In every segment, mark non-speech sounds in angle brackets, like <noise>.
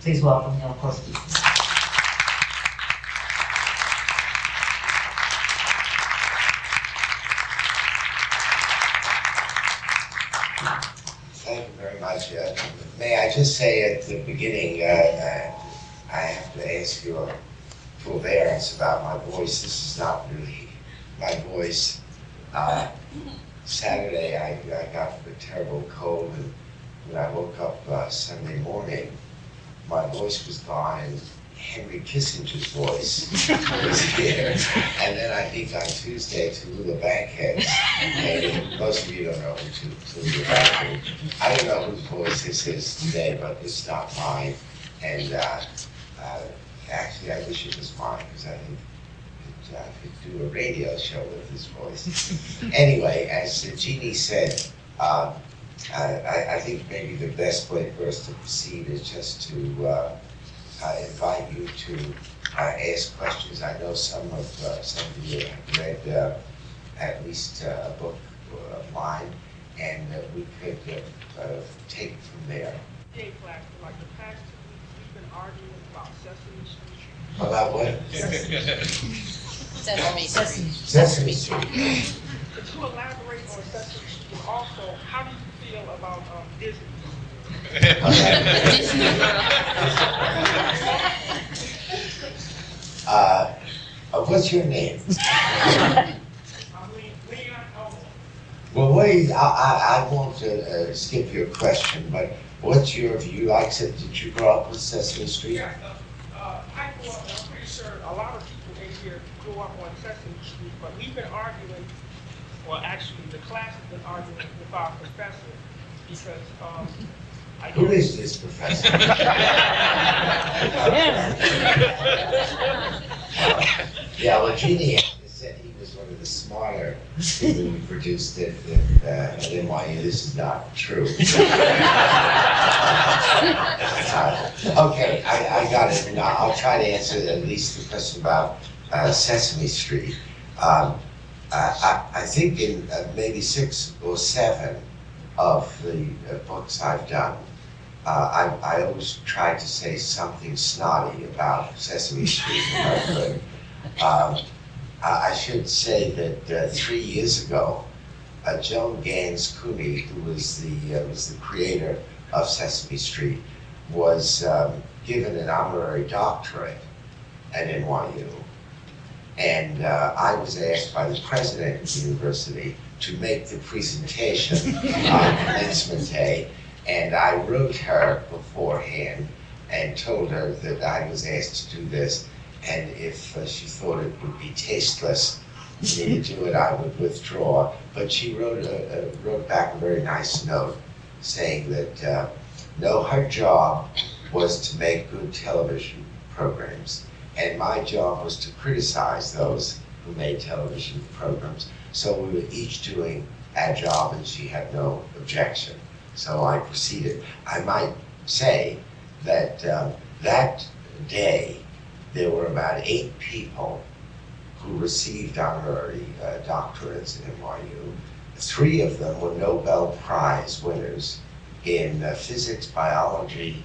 Please welcome Neil Korski. Thank you very much. Uh, May I just say at the beginning, uh, uh, I have to ask your forbearance about my voice. This is not really my voice. Uh, Saturday, I, I got a terrible cold, and when I woke up uh, Sunday morning, my voice was gone, Henry Kissinger's voice <laughs> was here. And then I think on Tuesday, Tallulah Bankhead, and most of you don't know who Tallulah Bankhead I don't know whose voice this is today, but it's not mine. And uh, uh, actually, I wish it was mine because I think uh, I could do a radio show with this voice. <laughs> anyway, as Jeannie said, uh, I, I think maybe the best way for us to proceed is just to uh, uh, invite you to uh, ask questions. I know some of uh, some of you have read uh, at least uh, a book of mine, and uh, we could uh, uh, take it from there. Hey, Black, for like the past two weeks, we've been arguing about Sesame Street. About what? Sesame Street. Sesame Street. Could you elaborate on Sesame Street also, how do you feel about um, Disney? <laughs> Uh, uh, what's your name? I mean, Leon Elmore. Well, wait, I, I, I won't uh, uh, skip your question, but what's your view? Like I said, did you grow up with Sesame Street? Yeah, uh, uh, I grew up, I'm pretty sure a lot of people in here grew up on Sesame Street, but we've been arguing, well, actually, the class has been arguing with our professor because, um, I Who this professor? <laughs> Yeah, well, Jeannie said he was one of the smarter people we produced at, at, uh, at NYU. This is not true. <laughs> Uh, Okay, I, I got it. Now, I'll try to answer at least the question about uh, Sesame Street. Um, I, I think in uh, maybe six or seven of the uh, books I've done, uh, I, I always try to say something snotty about Sesame Street. Um, I should say that uh, three years ago, uh, Joan Gans Cooney, who was the, uh, was the creator of Sesame Street, was um, given an honorary doctorate at NYU. And uh, I was asked by the president of the university to make the presentation <laughs> on commencement day. And I wrote her beforehand and told her that I was asked to do this. And if uh, she thought it would be tasteless for me to do it, I would withdraw. But she wrote, a, a, wrote back a very nice note saying that, uh, no, her job was to make good television programs. And my job was to criticize those who made television programs. So we were each doing our job and she had no objection. So I proceeded. I might say that um, that day, there were about eight people who received honorary uh, doctorates at NYU. Three of them were Nobel Prize winners in uh, physics, biology,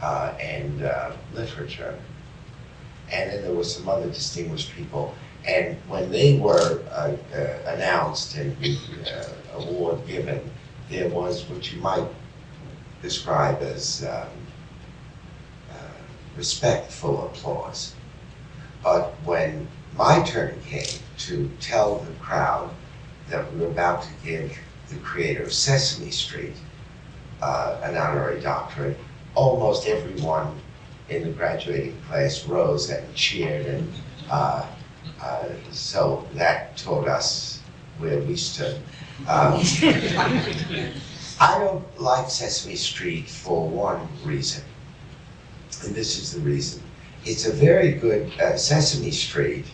uh, and uh, literature. And then there were some other distinguished people. And when they were uh, uh, announced and the uh, award given, there was what you might describe as um, uh, respectful applause. But when my turn came to tell the crowd that we were about to give the creator of Sesame Street uh, an honorary doctorate, almost everyone in the graduating class rose and cheered, and uh, uh, so that told us where we stood. Um, <laughs> I don't like Sesame Street for one reason, and this is the reason. It's a very good, uh, Sesame Street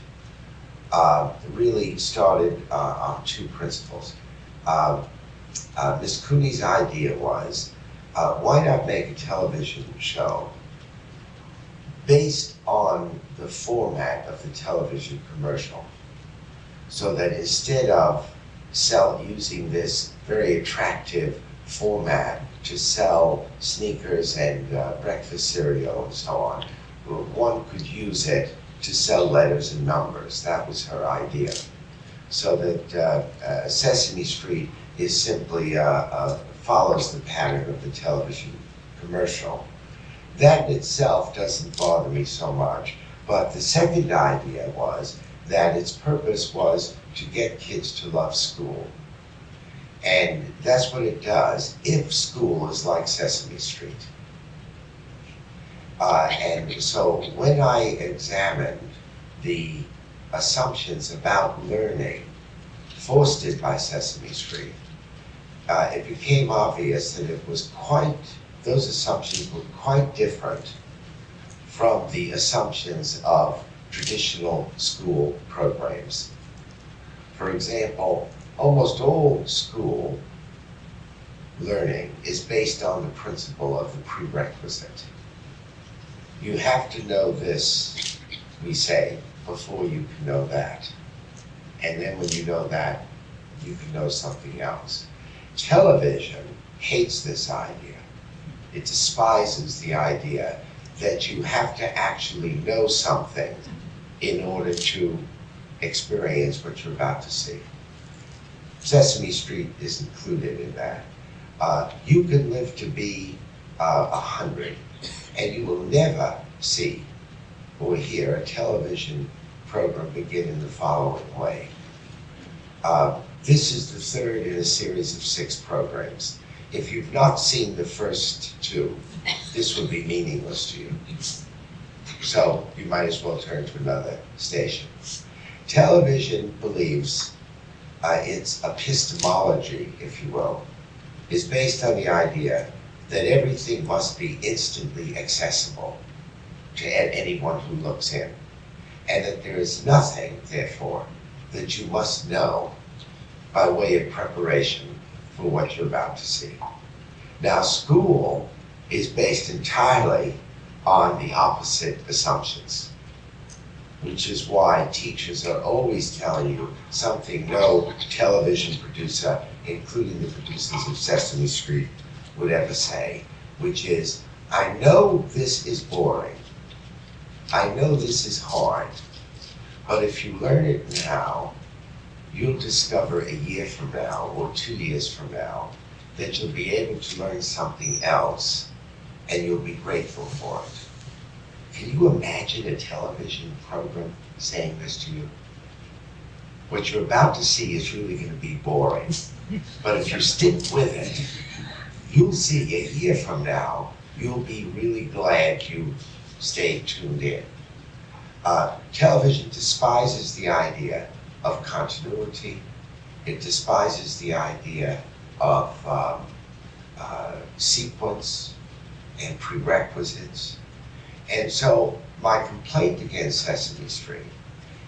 uh, really started uh, on two principles. Uh, uh, Miss Cooney's idea was, why not make a television show based on the format of the television commercial? So that instead of sell using this very attractive format to sell sneakers and uh, breakfast cereal and so on. One could use it to sell letters and numbers. That was her idea. So that uh, uh, Sesame Street is simply uh, uh, follows the pattern of the television commercial. That in itself doesn't bother me so much. But the second idea was that its purpose was to get kids to love school. And that's what it does if school is like Sesame Street. Uh, and so when I examined the assumptions about learning fostered by Sesame Street, uh, it became obvious that it was quite, those assumptions were quite different from the assumptions of traditional school programs. For example, almost all school learning is based on the principle of the prerequisite. You have to know this, we say, before you can know that. And then when you know that, you can know something else. Television hates this idea. It despises the idea that you have to actually know something in order to experience what you're about to see. Sesame Street is included in that. Uh, you can live to be uh, a hundred, and you will never see or hear a television program begin in the following way. Uh, this is the third in a series of six programs. If you've not seen the first two, this would be meaningless to you. So you might as well turn to another station. Television believes uh, its epistemology, if you will, is based on the idea that everything must be instantly accessible to anyone who looks in, and that there is nothing, therefore, that you must know by way of preparation for what you're about to see. Now, school is based entirely on the opposite assumptions, which is why teachers are always telling you something no television producer, including the producers of Sesame Street, would ever say, which is, I know this is boring. I know this is hard. But if you learn it now, you'll discover a year from now or two years from now that you'll be able to learn something else and you'll be grateful for it. Can you imagine a television program saying this to you? What you're about to see is really going to be boring. But if you stick with it, you'll see a year from now, you'll be really glad you stayed tuned in. Uh, television despises the idea of continuity. It despises the idea of um, uh, sequence and prerequisites. And so my complaint against Sesame Street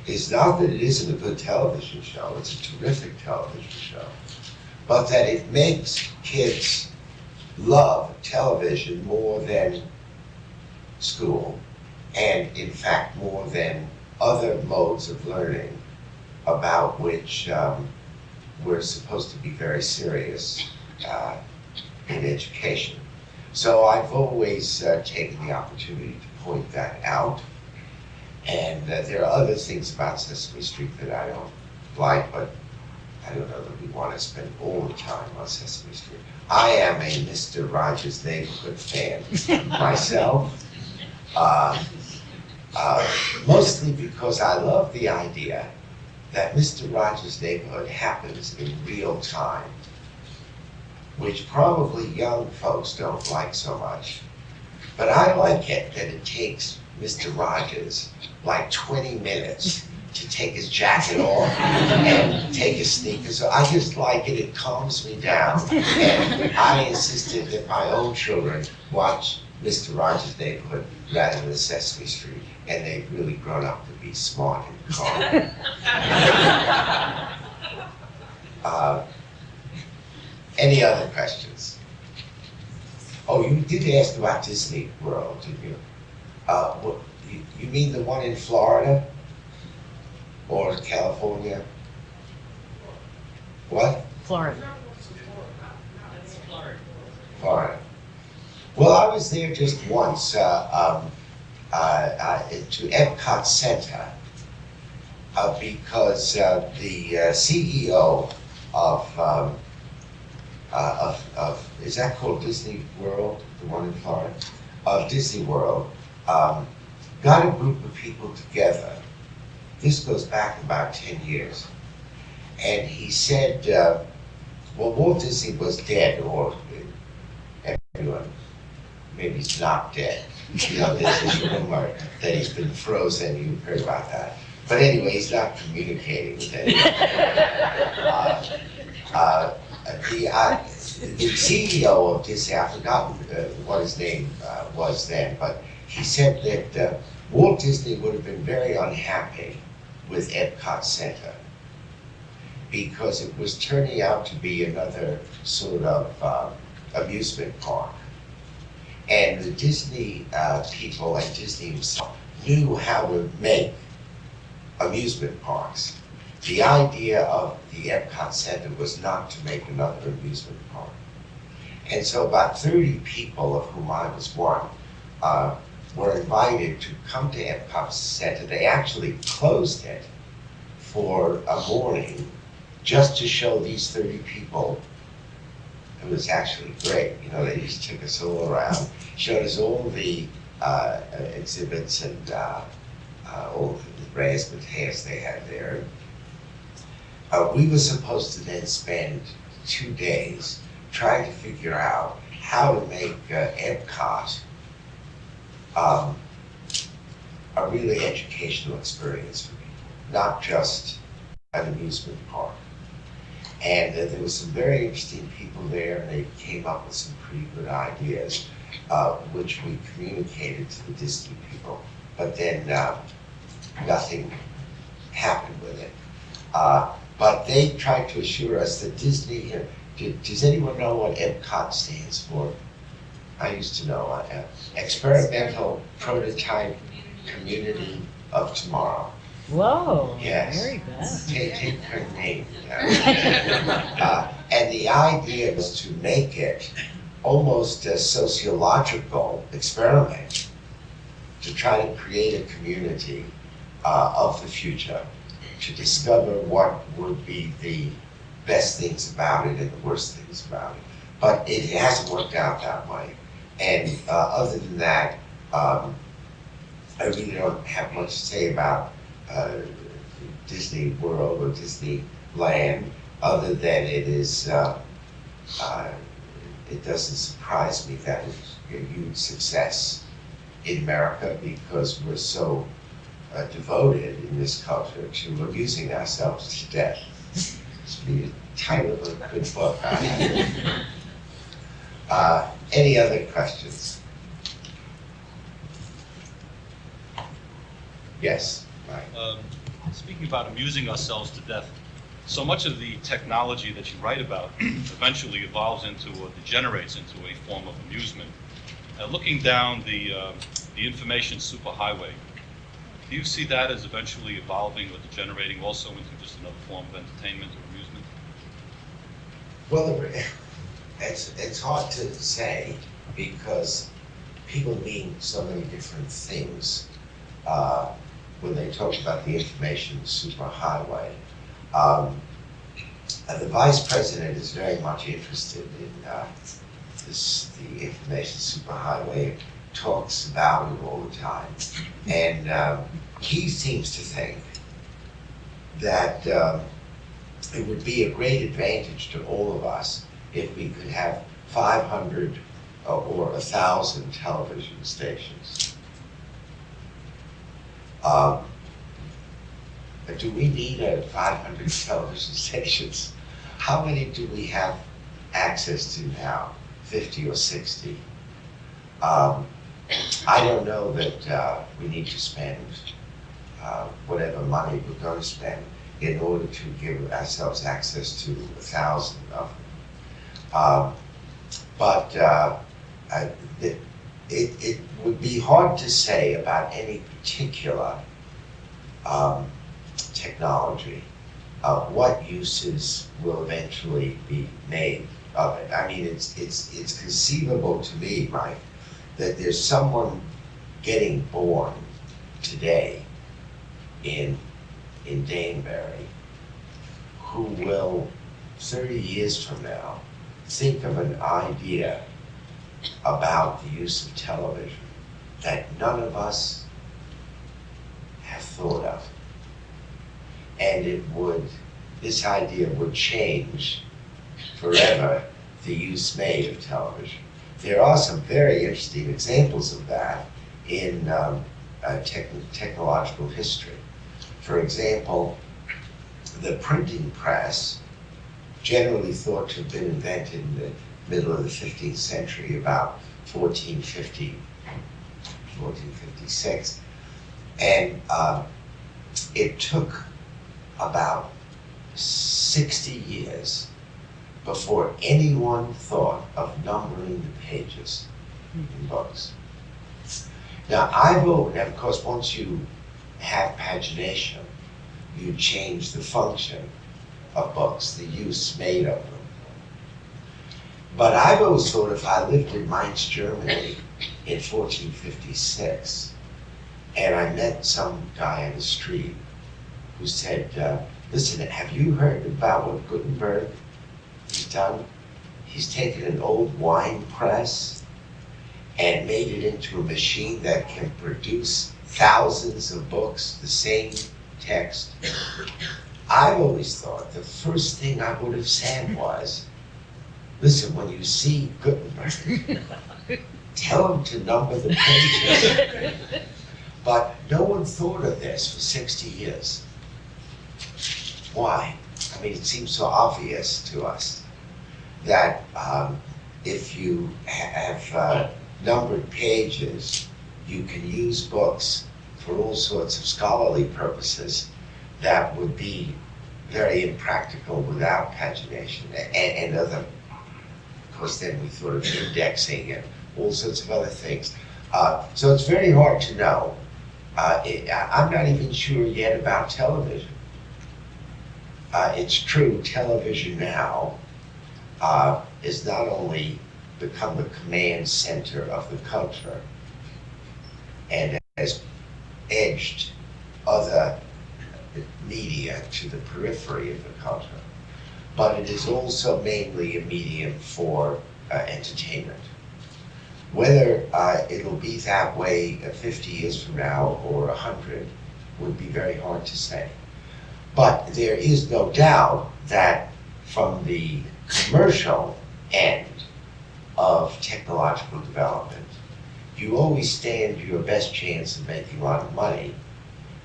is not that it isn't a good television show, it's a terrific television show, but that it makes kids love television more than school, and in fact more than other modes of learning about which um, we're supposed to be very serious uh, in education. So I've always uh, taken the opportunity to point that out. And uh, there are other things about Sesame Street that I don't like, but I don't know that we want to spend all the time on Sesame Street. I am a Mr. Rogers Neighborhood fan <laughs> myself. Uh, uh, mostly because I love the idea that Mr. Rogers' Neighborhood happens in real time, which probably young folks don't like so much. But I like it that it takes Mr. Rogers like 20 minutes to take his jacket off and take his sneakers off. I just like it, it calms me down. And I insisted that my own children watch Mr. Rogers' Neighborhood rather than Sesame Street. And they've really grown up to be smart and calm. <laughs> Uh, Any other questions? Oh, you did ask about Disney World, didn't you? Uh, what, you, you mean the one in Florida? Or California? What? Florida. Florida. Well, I was there just once, uh, um, to Epcot Center, uh, because, uh, the uh, CEO of, um, uh, of, of, is that called Disney World, the one in Florida? Of Disney World, um, got a group of people together. This goes back about ten years. And he said, uh, well, Walt Disney was dead, or everyone, maybe he's not dead. You know, there's this rumor that he's been frozen, you've heard about that. But anyway, he's not communicating with anyone. Uh, uh, The, uh, the CEO of Disney, I've forgotten uh, what his name uh, was then, but he said that uh, Walt Disney would have been very unhappy with Epcot Center because it was turning out to be another sort of amusement park. And the Disney uh, people and Disney himself knew how to make amusement parks. The idea of the Epcot Center was not to make another amusement park. And so about 30 people, of whom I was one, uh, were invited to come to Epcot Center. They actually closed it for a morning just to show these 30 people. It was actually great. You know, they just took us all around, showed us all the uh, exhibits and uh, uh, all the razzmatazz they had there. Uh, we were supposed to then spend two days trying to figure out how to make uh, Epcot um, a really educational experience for people, not just an amusement park. And uh, there was some very interesting people there, and they came up with some pretty good ideas, uh, which we communicated to the Disney people. But then uh, nothing happened with it. Uh, but they tried to assure us that Disney, uh, do- does anyone know what EPCOT stands for? I used to know, uh, Experimental Prototype Community of Tomorrow. Whoa. Yes. Very good. Take, take her name. <laughs> Uh, And the idea was to make it almost a sociological experiment to try to create a community uh, of the future, to discover what would be the best things about it and the worst things about it. But it hasn't worked out that way. And uh, other than that, um, I really don't have much to say about uh, Disney World or Disneyland, other than it is, uh, uh, it doesn't surprise me that it's a huge success in America because we're so uh, devoted in this culture to abusing ourselves to death. It's a title of a good book. Uh, Any other questions? Yes. Um, Speaking about amusing ourselves to death, so much of the technology that you write about <clears throat> eventually evolves into or degenerates into a form of amusement. Uh, Looking down the, uh, the information superhighway, do you see that as eventually evolving or degenerating also into just another form of entertainment or amusement? Well, <laughs> it's, it's hard to say because people mean so many different things uh, when they talk about the information superhighway. Um, and the vice president is very much interested in uh, this, the information superhighway, talks about it all the time. And um, he seems to think that um, it would be a great advantage to all of us if we could have 500 uh, or 1,000 television stations. Um, do we need uh, 500 television stations? How many do we have access to now? 50 or 60? Um, I don't know that uh, we need to spend uh, whatever money we're going to spend in order to give ourselves access to a thousand of them. Um, But uh, I- it, it would be hard to say about any particular um, technology, uh, what uses will eventually be made of it. I mean, it's, it's, it's conceivable to me, Mike, that there's someone getting born today in, in Danbury who will, thirty years from now, think of an idea about the use of television that none of us have thought of. And it would, this idea would change forever the use made of television. There are some very interesting examples of that in um, uh, tech- technological history. For example, the printing press, generally thought to have been invented in the middle of the 15th century, about 1450, 1456. And um, it took about 60 years before anyone thought of numbering the pages in books. Now, I've always, of course, once you have pagination, you change the function of books, the use made of them. But I've always thought if I lived in Mainz, Germany in 1456, and I met some guy on the street who said, uh, listen, have you heard about what Gutenberg has done? He's taken an old wine press and made it into a machine that can produce thousands of books, the same text. I've always thought the first thing I would have said was, listen, when you see Gutenberg, <laughs> tell him to number the pages. But no one thought of this for 60 years. Why? I mean, it seems so obvious to us that um, if you have uh, numbered pages, you can use books for all sorts of scholarly purposes that would be very impractical without pagination and, and other. Of course, then we thought of indexing and all sorts of other things. Uh, so it's very hard to know. Uh, it, I'm not even sure yet about television. Uh, it's true, television now uh, is not only become the command center of the culture and has edged other media to the periphery of the culture, but it is also mainly a medium for uh, entertainment. Whether uh, it'll be that way uh, 50 years from now or 100 would be very hard to say. But there is no doubt that from the commercial end of technological development, you always stand your best chance of making a lot of money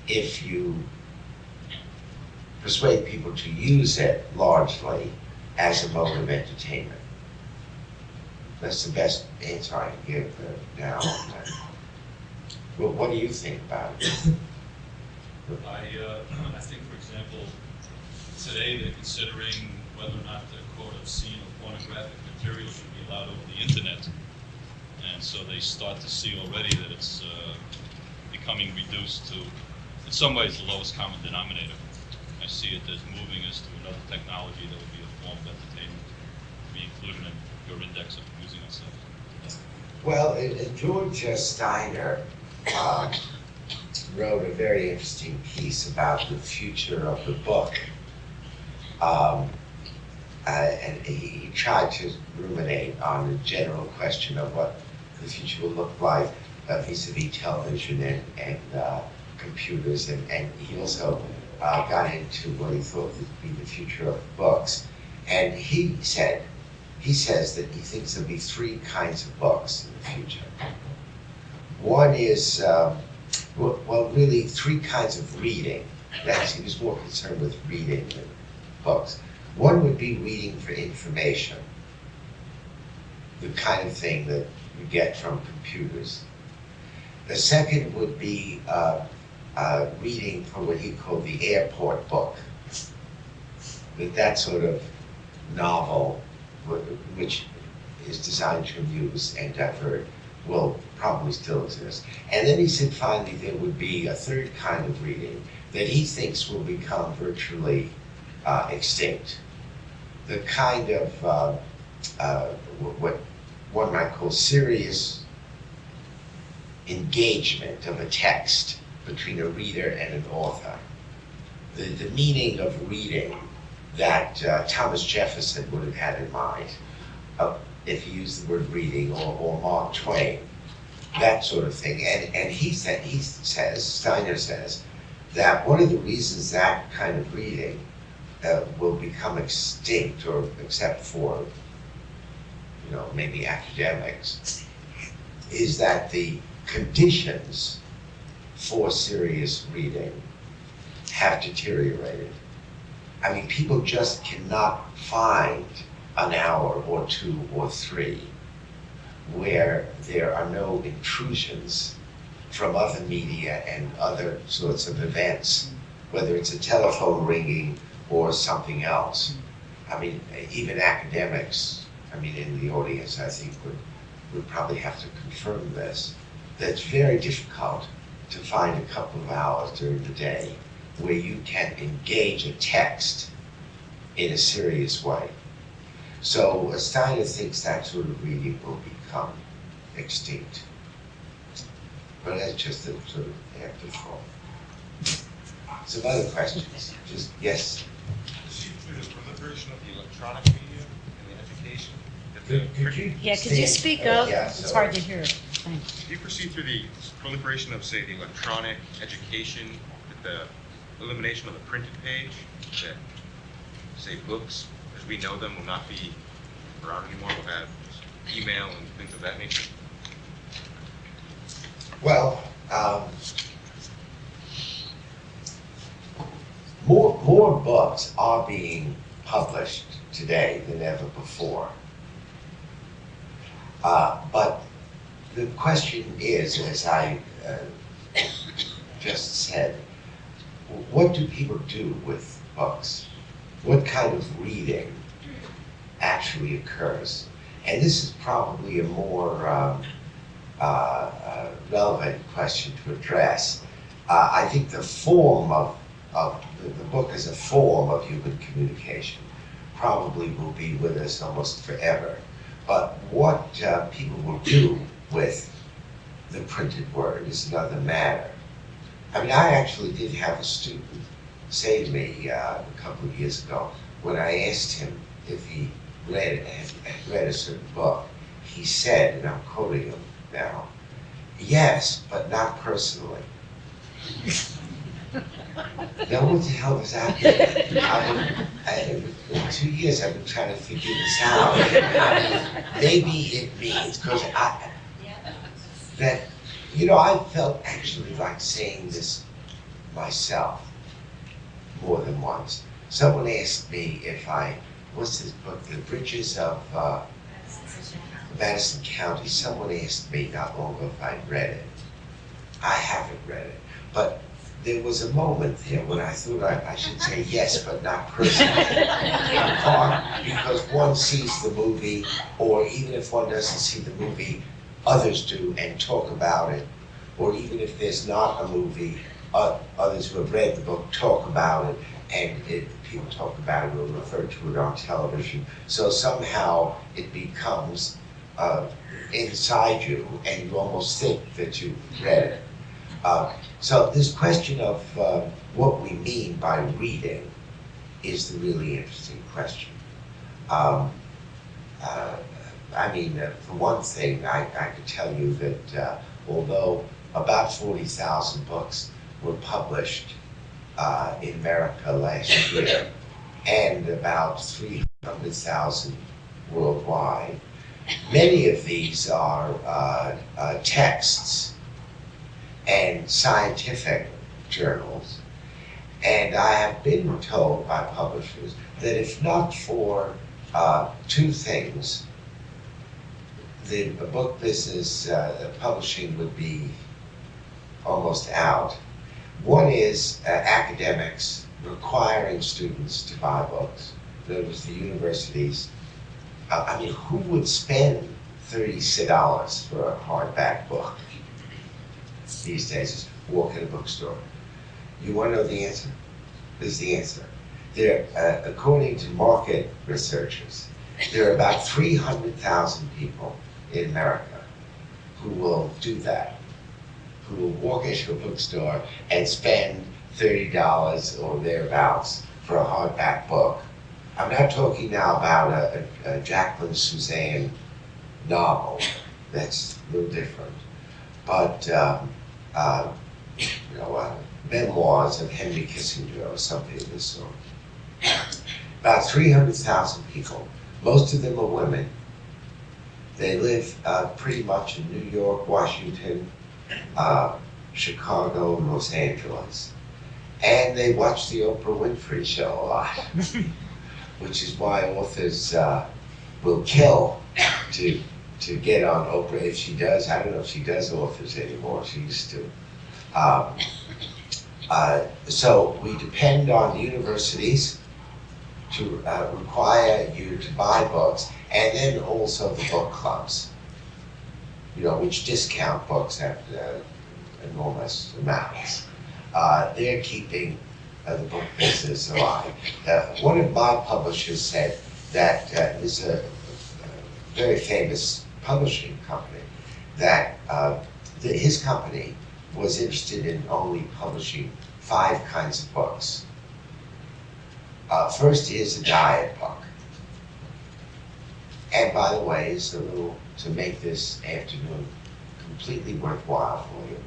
if you persuade people to use it largely as a mode of entertainment. That's the best answer I can give now. Well, what do you think about it? I, uh, <clears throat> I think, for example, today they're considering whether or not the quote obscene or pornographic material should be allowed over the internet. And so they start to see already that it's uh, becoming reduced to, in some ways, the lowest common denominator. See it as moving us to another technology that would be a form of entertainment, to be included in your index of using ourselves. Well, uh, uh, George uh, Steiner um, wrote a very interesting piece about the future of the book. Um, uh, and he, he tried to ruminate on the general question of what the future will look like uh, vis-a-vis television and, and uh, computers. And, and he also uh, got into what he thought would be the future of books. And he said, he says that he thinks there'll be three kinds of books in the future. One is, well, well, really three kinds of reading. That's, he was more concerned with reading than books. One would be reading for information, the kind of thing that you get from computers. The second would be uh, uh, reading for what he called the airport book. That that sort of novel, which is designed to amuse and divert, will probably still exist. And then he said finally there would be a third kind of reading that he thinks will become virtually uh, extinct. The kind of uh, uh, what one might call serious engagement of a text between a reader and an author. The, the meaning of reading that uh, Thomas Jefferson would have had in mind, uh, if he used the word reading, or, or Mark Twain, that sort of thing. And, and he said, he says, Steiner says, that one of the reasons that kind of reading uh, will become extinct, or except for, you know, maybe academics, is that the conditions for serious reading have deteriorated. I mean, people just cannot find an hour or two or three where there are no intrusions from other media and other sorts of events, whether it's a telephone ringing or something else. I mean, even academics, I mean, in the audience, I think would, would probably have to confirm this, that it's very difficult to find a couple of hours during the day where you can engage a text in a serious way. So Steiner thinks that sort of reading will become extinct. But that's just a sort of afterthought. Some other questions? Just, yes? See through the proliferation of the electronic media in the education? the Could could you? Yeah, could you stand- speak uh, up? yeah, It's so- hard to hear. Thanks. Do you perceive through the proliferation of, say, the electronic education, the elimination of the printed page, that, say, books, as we know them, will not be around anymore, We'll have email and things of that nature? Well, um, more, more books are being published today than ever before. Uh, but the question is, as I uh, just said, what do people do with books? What kind of reading actually occurs? And this is probably a more um, uh, uh, relevant question to address. Uh, I think the form of, of the, the book as a form of human communication probably will be with us almost forever. But what uh, people will do with the printed word is another matter. I mean, I actually did have a student say to me uh, a couple of years ago when I asked him if he read had, read a certain book. He said, and I'm quoting him now, yes, but not personally. <laughs> now, what the hell does that mean? I, in two years, I've been trying to figure this out. <laughs> Maybe it means because I that you know I felt actually like saying this myself more than once. Someone asked me if I what's this book, The Bridges of uh, Madison County. Someone asked me not long ago if I'd read it. I haven't read it, but there was a moment there when I thought I, I should say yes, but not personally. in <laughs> part because one sees the movie, or even if one doesn't see the movie, others do and talk about it. Or even if there's not a movie, uh, others who have read the book talk about it, and it, people talk about it or refer to it on television. So somehow it becomes uh, inside you, and you almost think that you've read it. Uh, so this question of uh, what we mean by reading is the really interesting question. Um, uh, I mean, uh, for one thing, I, I could tell you that uh, although about 40,000 books were published uh, in America last year, and about 300,000 worldwide, many of these are uh, uh, texts and scientific journals. And I have been told by publishers that if not for uh, two things, the book business uh, publishing would be almost out. One is uh, academics requiring students to buy books. Words, the universities. Uh, I mean, who would spend thirty dollars for a hardback book these days? Just walk in a bookstore. You want to know the answer? This is the answer. There, uh, according to market researchers, there are about three hundred thousand people in America who will do that. Who will walk into a bookstore and spend thirty dollars or thereabouts for a hardback book. I'm not talking now about a, a, a Jacqueline Susann novel. That's a little different. But um, uh, you know, uh, memoirs of Henry Kissinger or something of this sort. About 300,000 people. Most of them are women. They live uh, pretty much in New York, Washington, uh, Chicago, and Los Angeles. And they watch the Oprah Winfrey Show a lot, <laughs> which is why authors uh, will kill to to get on Oprah if she does. I don't know if she does authors anymore. She used to. Um, uh, so we depend on the universities to uh, require you to buy books, and then also the book clubs. You know, which discount books at uh, enormous amounts. Uh, they're keeping uh, the book business alive. Uh, one of my publishers said that uh, is a, very famous publishing company that uh, that his company was interested in only publishing five kinds of books. First is a diet book. And by the way, it's little, to make this afternoon completely worthwhile for you,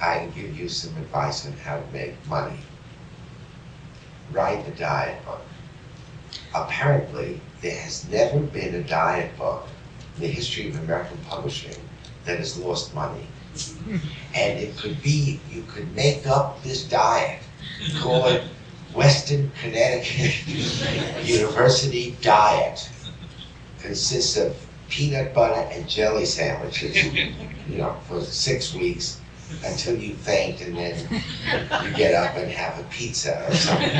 I can give you some advice on how to make money. Write a diet book. Apparently, there has never been a diet book in the history of American publishing that has lost money. And it could be, you could make up this diet, call it Western Connecticut <laughs> University Diet. Consists of peanut butter and jelly sandwiches, <laughs> you know, for six weeks until you faint and then you get up and have a pizza or something.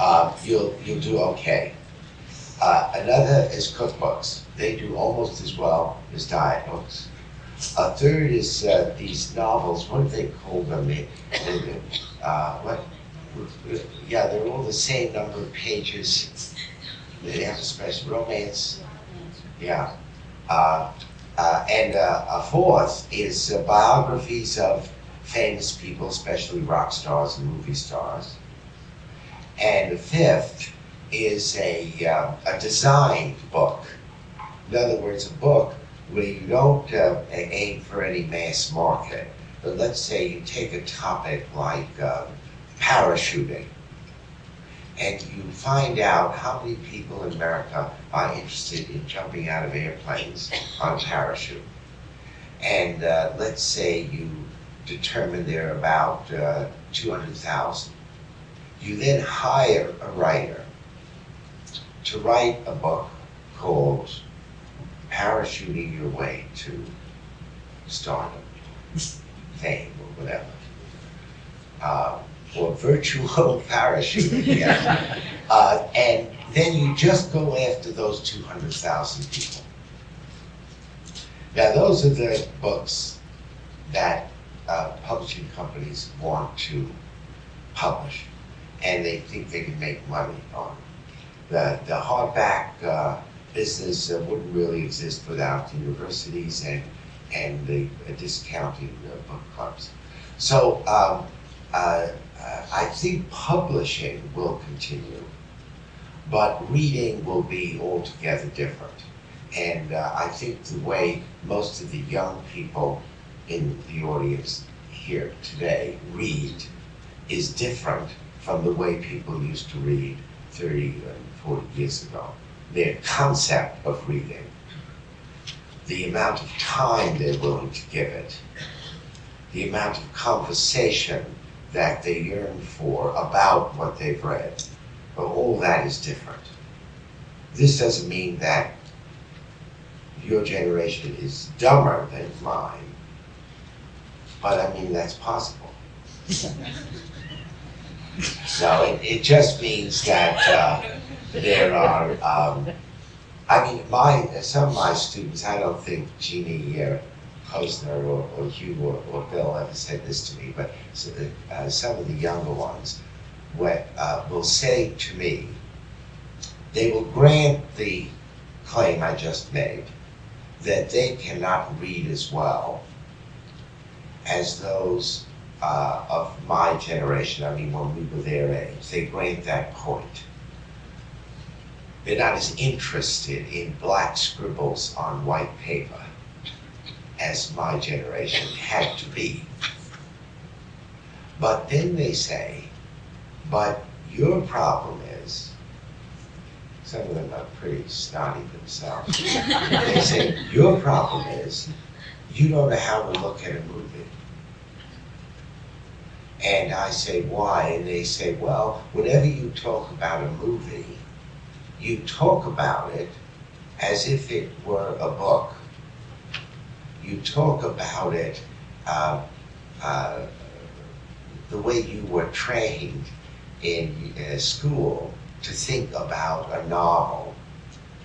Uh, you'll, you'll do okay. Uh, another is cookbooks. They do almost as well as diet books. A third is uh, these novels. What do they call them? They, they, uh, what? Yeah, they're all the same number of pages. They have a special romance. Yeah. Uh, uh, and uh, a fourth is uh, biographies of famous people, especially rock stars and movie stars. And fifth is a, uh, a designed book. In other words, a book where you don't uh, aim for any mass market. But let's say you take a topic like um, parachuting, and you find out how many people in America are interested in jumping out of airplanes <laughs> on a parachute. And uh, let's say you determine there are about uh, 200,000. You then hire a writer to write a book called Parachuting Your Way to Stardom, <laughs> Fame, or whatever. Uh, or virtual <laughs> parachuting, <laughs> yeah. Uh, and then you just go after those 200,000 people. Now, those are the books that uh, publishing companies want to publish, and they think they can make money on. The, the hardback uh, business uh, wouldn't really exist without universities and, and the uh, discounting uh, book clubs. So um, uh, I think publishing will continue, but reading will be altogether different. And uh, I think the way most of the young people in the audience here today read is different from the way people used to read 30 and 40 years ago. Their concept of reading, the amount of time they're willing to give it, the amount of conversation that they yearn for about what they've read. But all that is different. This doesn't mean that your generation is dumber than mine, but I mean that's possible. so it, it just means that uh, there are, um, I mean, my, some of my students, I don't think Jeannie uh, Posner or, or Hugh or, or Bill ever said this to me, but s- uh, some of the younger ones will, uh, will say to me, they will grant the claim I just made, that they cannot read as well as those uh, of my generation, I mean, when we were their age, they grant that point. They're not as interested in black scribbles on white paper as my generation had to be. But then they say, but your problem is, some of them are pretty snotty themselves. They <laughs> say, your problem is, you don't know how to look at a movie. And I say, why? And they say, well, whenever you talk about a movie, you talk about it as if it were a book. You talk about it uh, uh, the way you were trained in uh, school to think about a novel.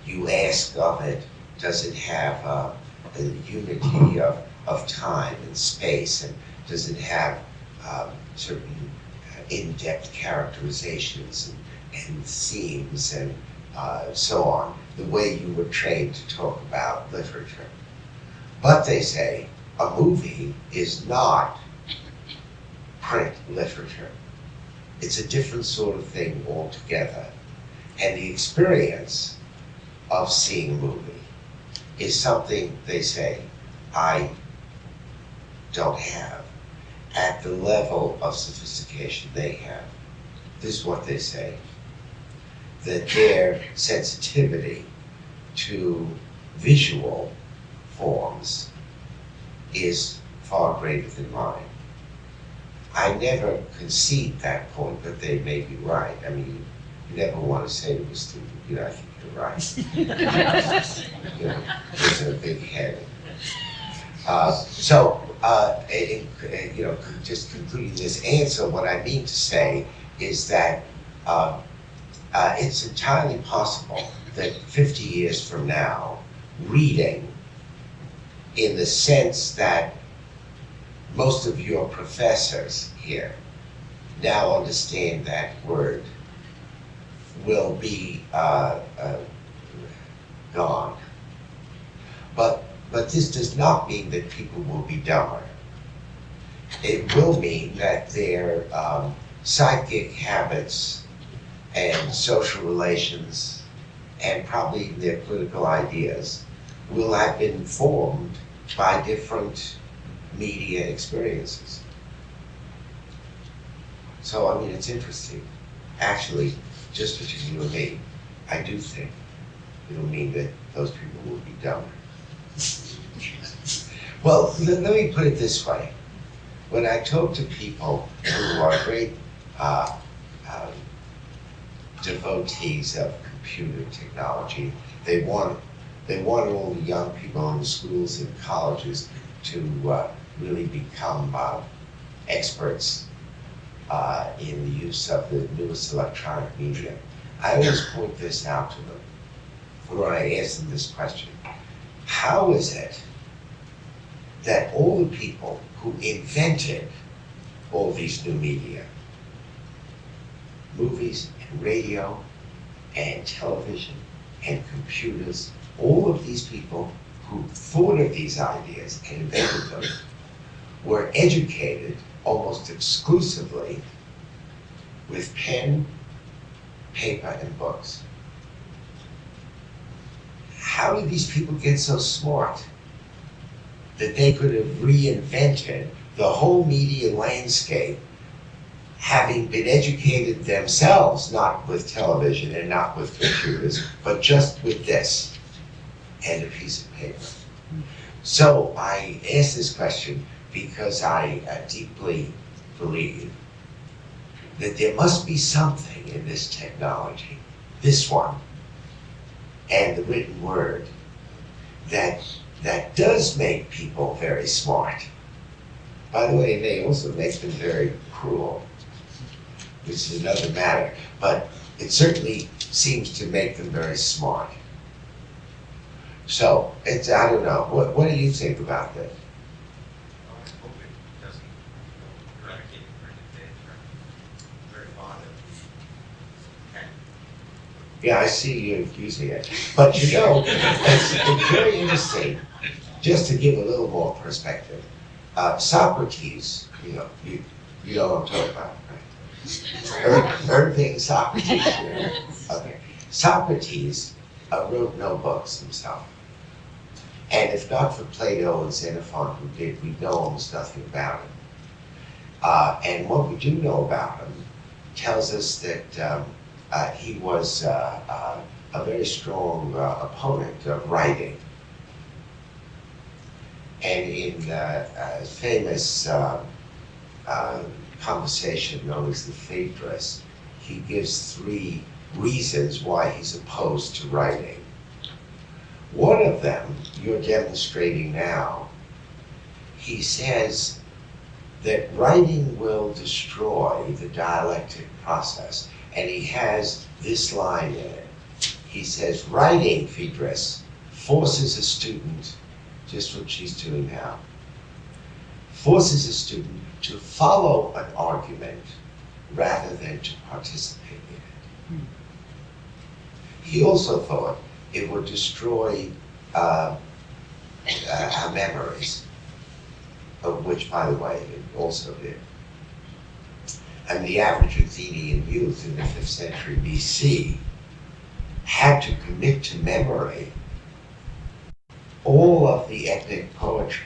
You ask of it, does it have uh, a unity of, of time and space, and does it have um, certain uh, in-depth characterizations and, and themes and uh, so on, the way you were trained to talk about literature. But they say a movie is not print literature. It's a different sort of thing altogether. And the experience of seeing a movie is something they say I don't have at the level of sophistication they have. This is what they say that their sensitivity to visual forms is far greater than mine. I never concede that point, but they may be right. I mean, you never want to say to a student, you know, I think you're right. <laughs> You know, there's a big head. Uh, so, uh, in- you know, just concluding this answer, what I mean to say is that uh, uh, it's entirely possible that 50 years from now, reading, in the sense that most of your professors here now understand that word, will be uh, uh, gone. But, but this does not mean that people will be dumber. It will mean that their um, psychic habits and social relations and probably their political ideas will have been formed by different media experiences. So, I mean, it's interesting. Actually, just between you and me, I do think it'll mean that those people will be dumber. Well, let, let me put it this way. When I talk to people who are great uh, um, devotees of computer technology, they want they want all the young people in the schools and colleges to uh, really become uh, experts uh, in the use of the newest electronic media. I always point this out to them when I ask them this question. How is it that all the people who invented all these new media, movies and radio and television and computers, all of these people who thought of these ideas and invented them were educated almost exclusively with pen, paper, and books. How did these people get so smart that they could have reinvented the whole media landscape having been educated themselves, not with television and not with computers, but just with this and a piece of paper? So I ask this question because I uh, deeply believe that there must be something in this technology, this one, and the written word, that, that does make people very smart. By the way, it may also make them very cruel, which is another matter, but it certainly seems to make them very smart. So, it's, I don't know, what, what do you think about this? I hope it doesn't eradicate the printed page. I'm very fond of pen. Yeah, I see you using it. But you know, it's, it's very interesting, just to give a little more perspective. Uh, Socrates, you know, you, you know what I'm talking about, right? Ir- Irving Socrates, yeah. <laughs> okay. Socrates uh, wrote no books himself. And if not for Plato and Xenophon who did, we know almost nothing about him. Uh, and what we do know about him tells us that um, uh, he was uh, uh, a very strong uh, opponent of writing. And in famous uh, uh, conversation known as the Phaedrus, he gives three reasons why he's opposed to writing. One of them you're demonstrating now. He says that writing will destroy the dialectic process. And he has this line in it. He says, writing, Phaedrus, forces a student, just what she's doing now, forces a student to follow an argument rather than to participate in it. Hmm. He also thought it would destroy uh, uh, our memories, of which, by the way, it also did. And the average Athenian youth in the 5th century BC had to commit to memory all of the epic poetry.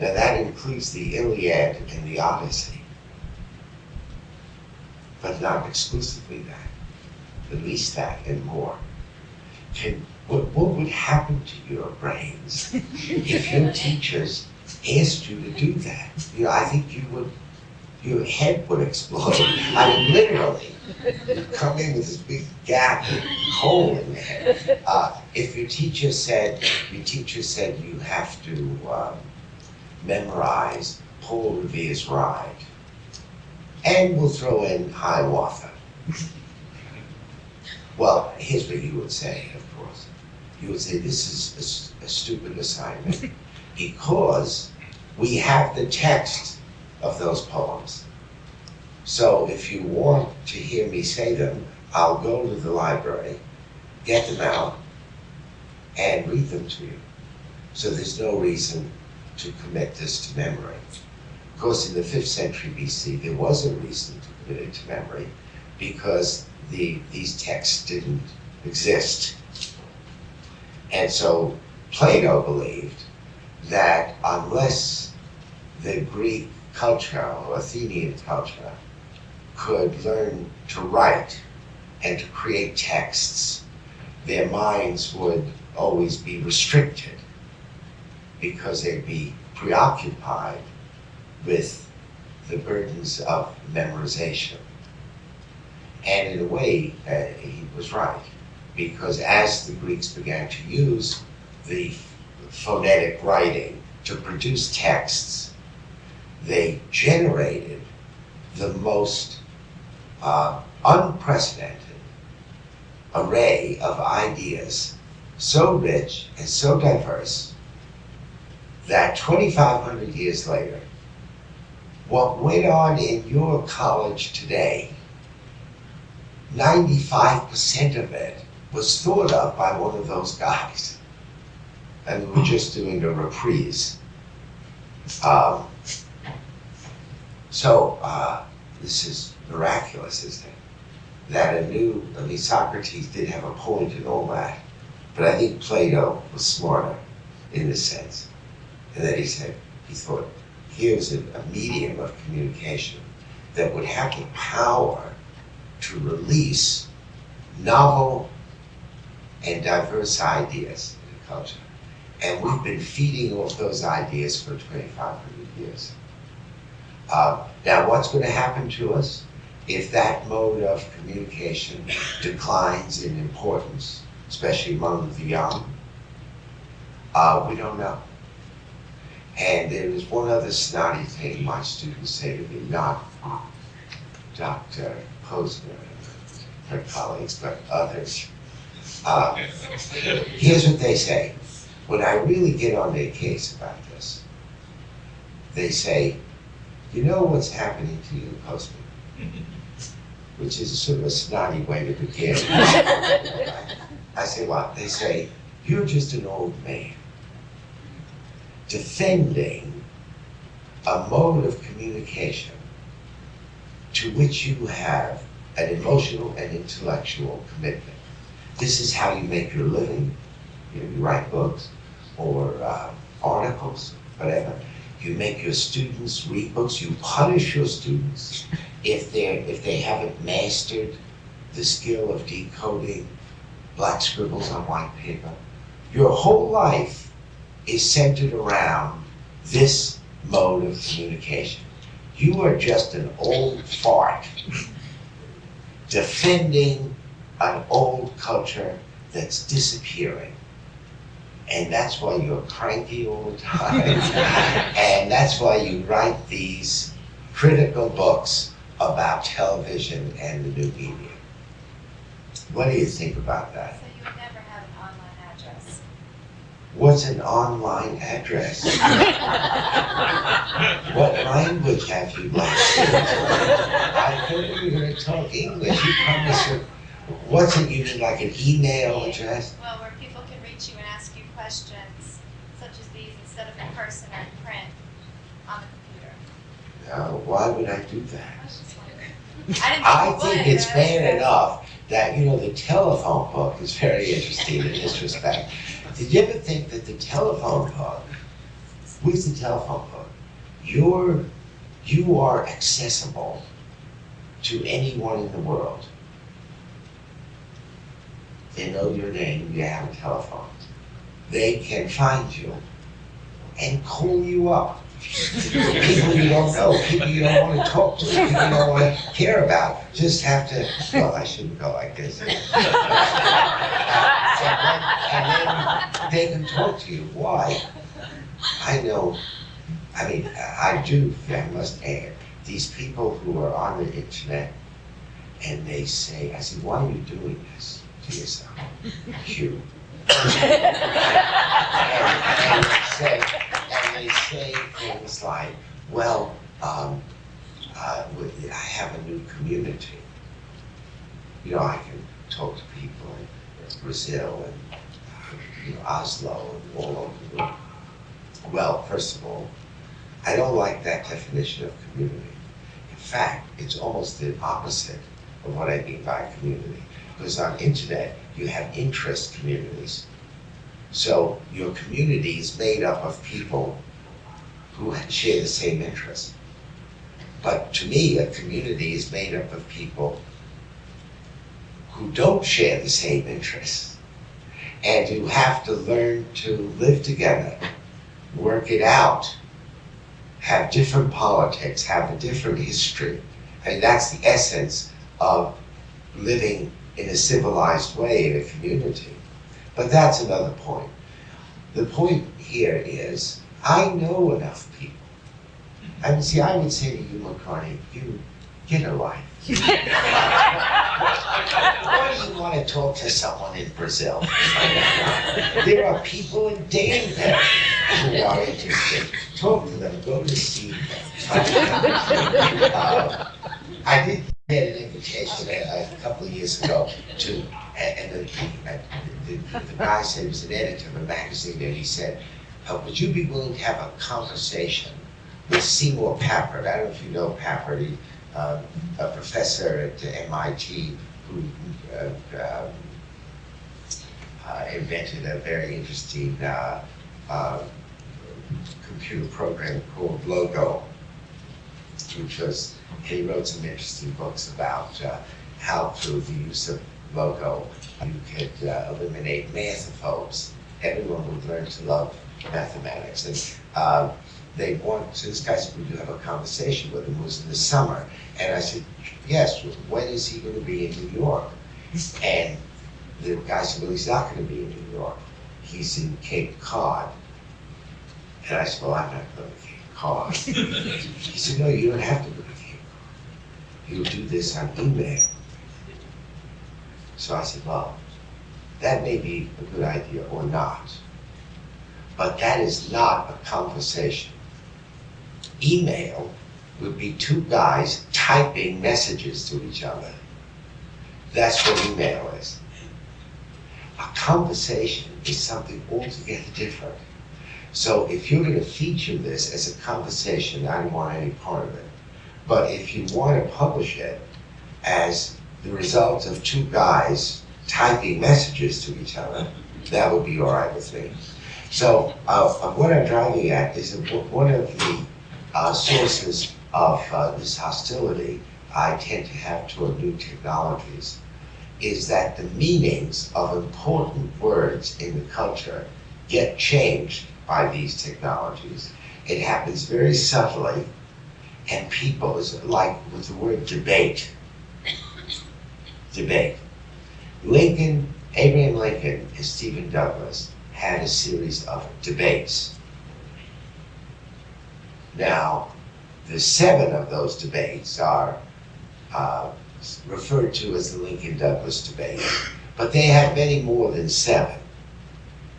Now that includes the Iliad and the Odyssey, but not exclusively that, at least that and more. Can, what, what would happen to your brains <laughs> if your teachers asked you to do that? You know, I think you would, your head would explode. I mean, literally, you'd come in with this big gap, hole in the head. Uh, if your teacher said, your teacher said you have to um, memorize Paul Revere's Ride, and we'll throw in Hiawatha. Well, here's what you would say, of course. You would say, this is a stupid assignment <laughs> because we have the text of those poems. So if you want to hear me say them, I'll go to the library, get them out, and read them to you. So there's no reason to commit this to memory. Of course, in the 5th century BC, there was a reason to commit it to memory because the, these texts didn't exist. And so Plato believed that unless the Greek culture or Athenian culture could learn to write and to create texts, their minds would always be restricted because they'd be preoccupied with the burdens of memorization. And in a way, uh, he was right, because as the Greeks began to use the phonetic writing to produce texts, they generated the most uh, unprecedented array of ideas, so rich and so diverse that 2,500 years later, what went on in your college today 95% of it was thought of by one of those guys. And we we're just doing a reprise. Um, so, uh, this is miraculous, isn't it? That a new, I mean, Socrates did have a point point in all that, but I think Plato was smarter in this sense. And that he said, he thought, here's a, a medium of communication that would have the power to release novel and diverse ideas in culture. And we've been feeding off those ideas for 2,500 years. Uh, now, what's going to happen to us if that mode of communication declines in importance, especially among the young? Uh, we don't know. And there is one other snotty thing my students say to me, not Dr. Posner and her colleagues, but others. Uh, here's what they say. When I really get on their case about this, they say, you know what's happening to you, Postman? which is sort of a snotty way to begin. I say, what? They say, you're just an old man defending a mode of communication to which you have an emotional and intellectual commitment. This is how you make your living. You, know, you write books or uh, articles, whatever. You make your students read books. You punish your students if they if they haven't mastered the skill of decoding black scribbles on white paper. Your whole life is centered around this mode of communication. You are just an old fart defending an old culture that's disappearing. And that's why you're cranky all the time. <laughs> and that's why you write these critical books about television and the new media. What do you think about that? So you would never have an online address. What's an online address? what language have you learned? I thought you were going to talk English. You promised it. What's it? You mean like an email address? Well, where people can reach you and ask you questions such as these instead of in person or in print on the computer. No, why would I do that? I I think think it's bad enough that, you know, the telephone book is very interesting in this respect. Did you ever think that the telephone book, with the telephone book, you're, you are accessible to anyone in the world? They know your name, you have a telephone. They can find you and call you up. People you don't know, people you don't want to talk to, people you don't want to care about, just have to, well, I shouldn't go like this. And then, they can talk to you, why? I know, I mean, I do, I must add, these people who are on the internet and they say, I say, why are you doing this to yourself? You. <laughs> And, and say, they say things like, well, um, uh, I have a new community. You know, I can talk to people in Brazil and, uh, you know, Oslo and all over the world. Well, first of all, I don't like that definition of community. In fact, it's almost the opposite of what I mean by community. Because on internet, you have interest communities. So your community is made up of people who share the same interests. But to me, a community is made up of people who don't share the same interests. And you have to learn to live together, work it out, have different politics, have a different history. I And that's the essence of living in a civilized way in a community. But that's another point. The point here is, I know enough people. I mean, see, I would say to you, McCartney, you get a life. <laughs> Why do you want to talk to someone in Brazil? There are people in Danville who are interested. Talk to them, go to see them. Uh, I did get an invitation a, a couple of years ago to, and the, the, the, the guy said, he was an editor of a magazine, and he said, uh, would you be willing to have a conversation with Seymour Papert? I don't know if you know Papert, uh, a professor at MIT who uh, um, uh, invented a very interesting uh, uh, computer program called Logo, which was, he wrote some interesting books about uh, how through the use of Logo you could eliminate mathophobes. Everyone would learn to love mathematics. And uh, they want, so this guy said, would you have a conversation with him? It was in the summer. And I said, yes, when is he going to be in New York? And the guy said, well, he's not going to be in New York. He's in Cape Cod. And I said, well, I'm not going to Cape Cod. he said, no, you don't have to go to Cape Cod. You'll do this on email. So I said, well, that may be a good idea or not. But that is not a conversation. Email would be two guys typing messages to each other. That's what email is. A conversation is something altogether different. So if you're gonna feature this as a conversation, I don't want any part of it. But if you wanna publish it as the result of two guys typing messages to each other, that would be all right with me. So, uh, what I'm driving at is that one of the, uh, sources of, uh, this hostility I tend to have toward new technologies is that the meanings of important words in the culture get changed by these technologies. It happens very subtly, and people, is like with the word debate. Debate. Lincoln, Abraham Lincoln and Stephen Douglas had a series of debates. Now, the seven of those debates are uh, referred to as the Lincoln Douglas debate, but they had many more than seven.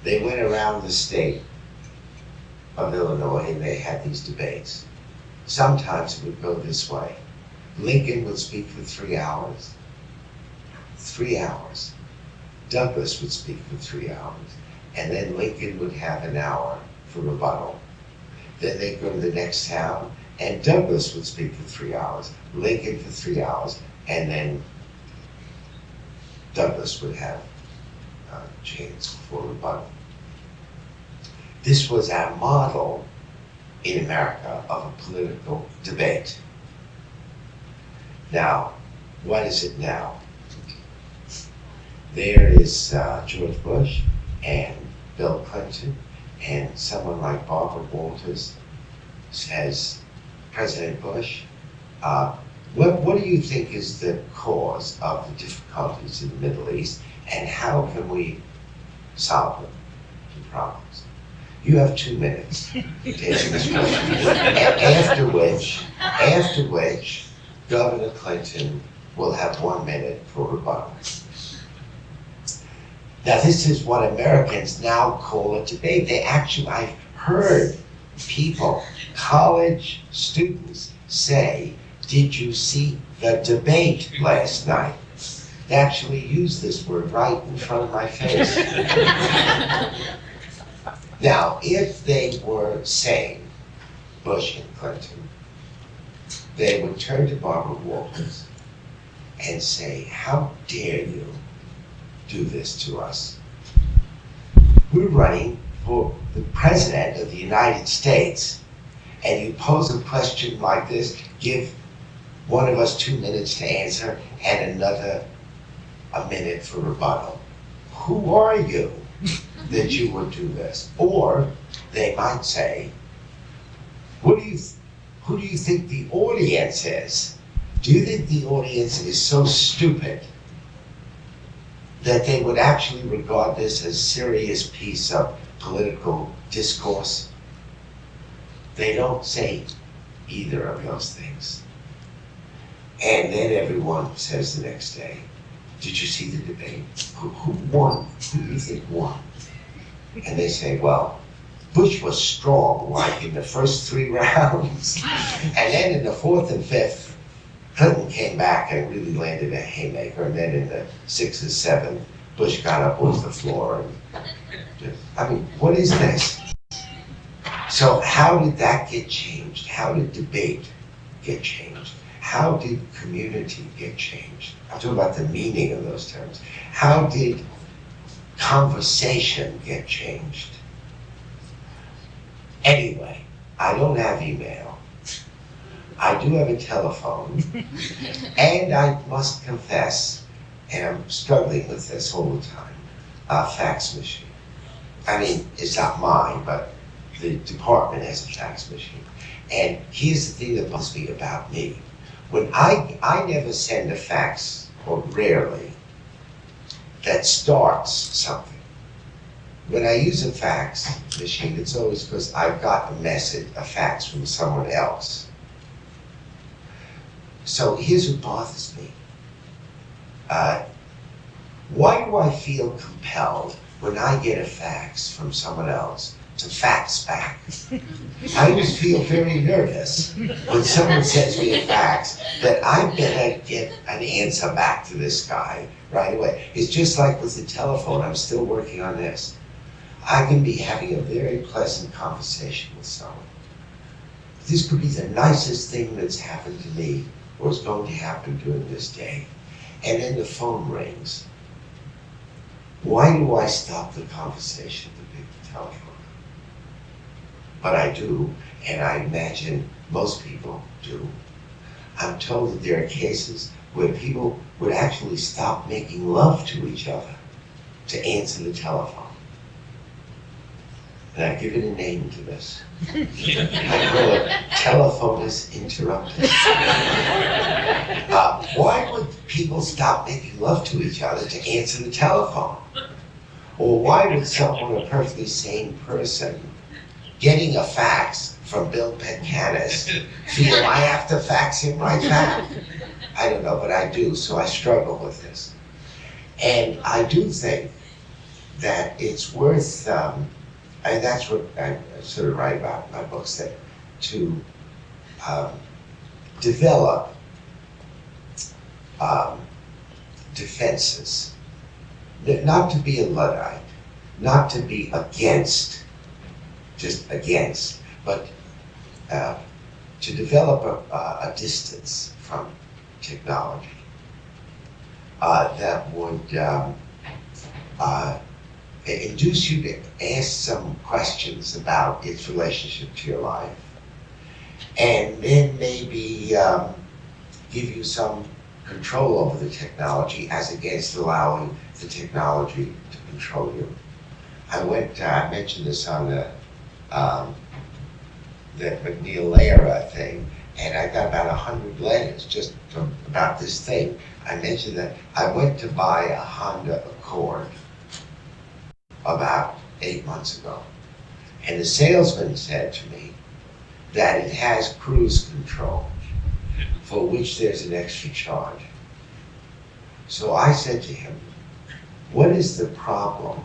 They went around the state of Illinois and they had these debates. Sometimes it would go this way Lincoln would speak for three hours. Three hours. Douglas would speak for three hours. And then Lincoln would have an hour for rebuttal. Then they'd go to the next town and Douglas would speak for three hours, Lincoln for three hours, and then Douglas would have a chance for rebuttal. This was our model in America of a political debate. Now, what is it now? There is uh, George Bush and Bill Clinton and someone like Barbara Walters says, President Bush, uh, what, what do you think is the cause of the difficulties in the Middle East and how can we solve them, the problems? You have two minutes. After which, after which, Governor Clinton will have one minute for rebuttal. Now, this is what Americans now call a debate. They actually, I've heard people, college students, say, Did you see the debate last night? They actually use this word right in front of my face. <laughs> Now, if they were sane, Bush and Clinton, they would turn to Barbara Walters and say, How dare you do this to us? We're running for the President of the United States, and you pose a question like this, give one of us two minutes to answer and another a minute for rebuttal. Who are you <laughs> that you would do this? Or they might say, what do you, who do you think the audience is? Do you think the audience is so stupid that they would actually regard this as a serious piece of political discourse? They don't say either of those things. And then everyone says the next day, did you see the debate? Who, who won? Who do you think won? And they say, well, Bush was strong, like in the first three <laughs> rounds. And then in the fourth and fifth, Clinton came back and really landed a haymaker. And then in the sixth and seventh, Bush got up off the floor. And, just, I mean, what is this? So how did that get changed? How did debate get changed? How did community get changed? I'm talking about the meaning of those terms. How did conversation get changed? Anyway, I don't have email. I do have a telephone. <laughs> and I must confess, and I'm struggling with this all the time, a fax machine. I mean, it's not mine, but the department has a fax machine. And here's the thing that bugs me about me. When I, I never send a fax, or rarely, that starts something. When I use a fax machine, it's always because I've got a message, a fax from someone else. So here's what bothers me. Uh, why do I feel compelled when I get a fax from someone else to fax back. I just feel very nervous when someone sends me a fax that I better get an answer back to this guy right away. It's just like with the telephone, I'm still working on this. I can be having a very pleasant conversation with someone. This could be the nicest thing that's happened to me is going to happen during this day. And then the phone rings. Why do I stop the conversation to pick the telephone? But I do, and I imagine most people do. I'm told that there are cases where people would actually stop making love to each other to answer the telephone. And I've given a name to this. I call it telephonus interruptus. <laughs> Uh, why would people stop making love to each other to answer the telephone? Or why would someone, a perfectly sane person, getting a fax from Bill Petcanis, feel I have to fax him right back? I don't know, but I do, so I struggle with this. And I do think that it's worth, um, and that's what I sort of write about in my books, that to um, develop um, defenses, not to be a Luddite, not to be against, just against, but uh, to develop a, a, distance from technology uh, that would um, uh, induce you to ask some questions about its relationship to your life, and then maybe um, give you some control over the technology as against allowing the technology to control you. I went, uh, I mentioned this on the, um, the MacNeil thing, and I got about a hundred letters just from, about this thing. I mentioned that I went to buy a Honda Accord about eight months ago. And the salesman said to me that it has cruise control, for which there's an extra charge. So I said to him, what is the problem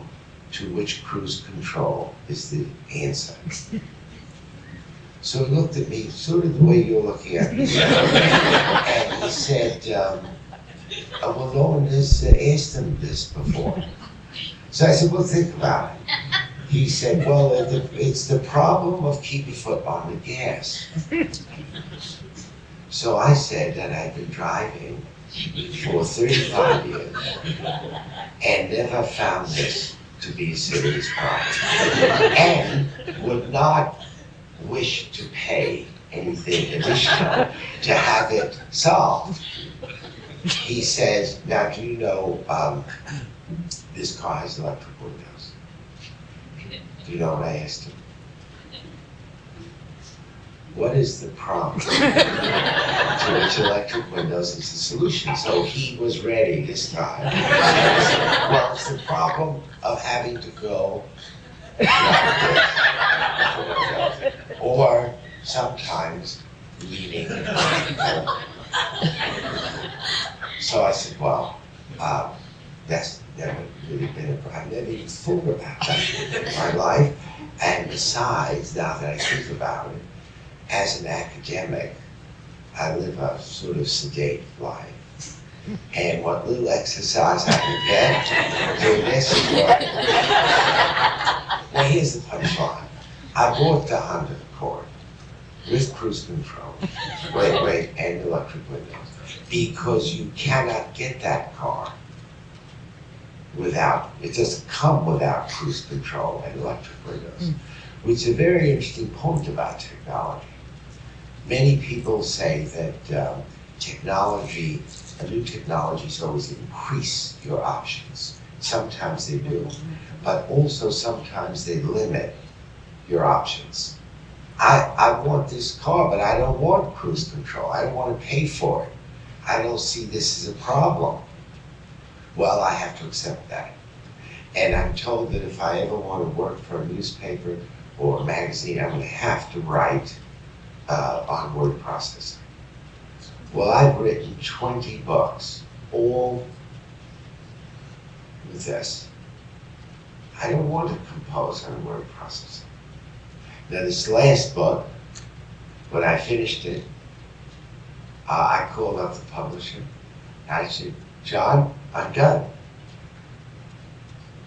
to which cruise control is the answer? So he looked at me, sort of the way you're looking at me. And he said, um, "Uh, well, no one has uh, asked him this before. So I said, well, think about it. He said, well, it's the problem of keeping foot on the gas. So I said that I'd been driving for 35 years and never found this to be a serious problem. And would not wish to pay anything additional to have it solved. He says, now do you know, um, this car has electric windows? Do you know what I asked him? What is the problem? <laughs> to which electric windows is the solution. So he was ready this time. Well, it's the problem of having to go or sometimes leaning. So I said, well, um, that's never really been a problem. I've never even thought about that in my life. And besides, now that I think about it, as an academic, I live a sort of sedate life. And what little exercise I can get doing this is. Now here's the punchline. I bought the Honda Accord with cruise control, wait, wait, and electric windows, because you cannot get that car without, it doesn't come without cruise control and electric windows, which is a very interesting point about technology. Many people say that um, technology, a new technologies always increase your options. Sometimes they do, but also sometimes they limit your options. I, I want this car, but I don't want cruise control. I don't want to pay for it. I don't see this as a problem. Well, I have to accept that. And I'm told that if I ever want to work for a newspaper or a magazine, I'm going to have to write uh, on word processing. Well, I've written 20 books, all with this. I don't want to compose on word processing. Now, this last book, when I finished it, uh, I called up the publisher. I said, John, I'm done.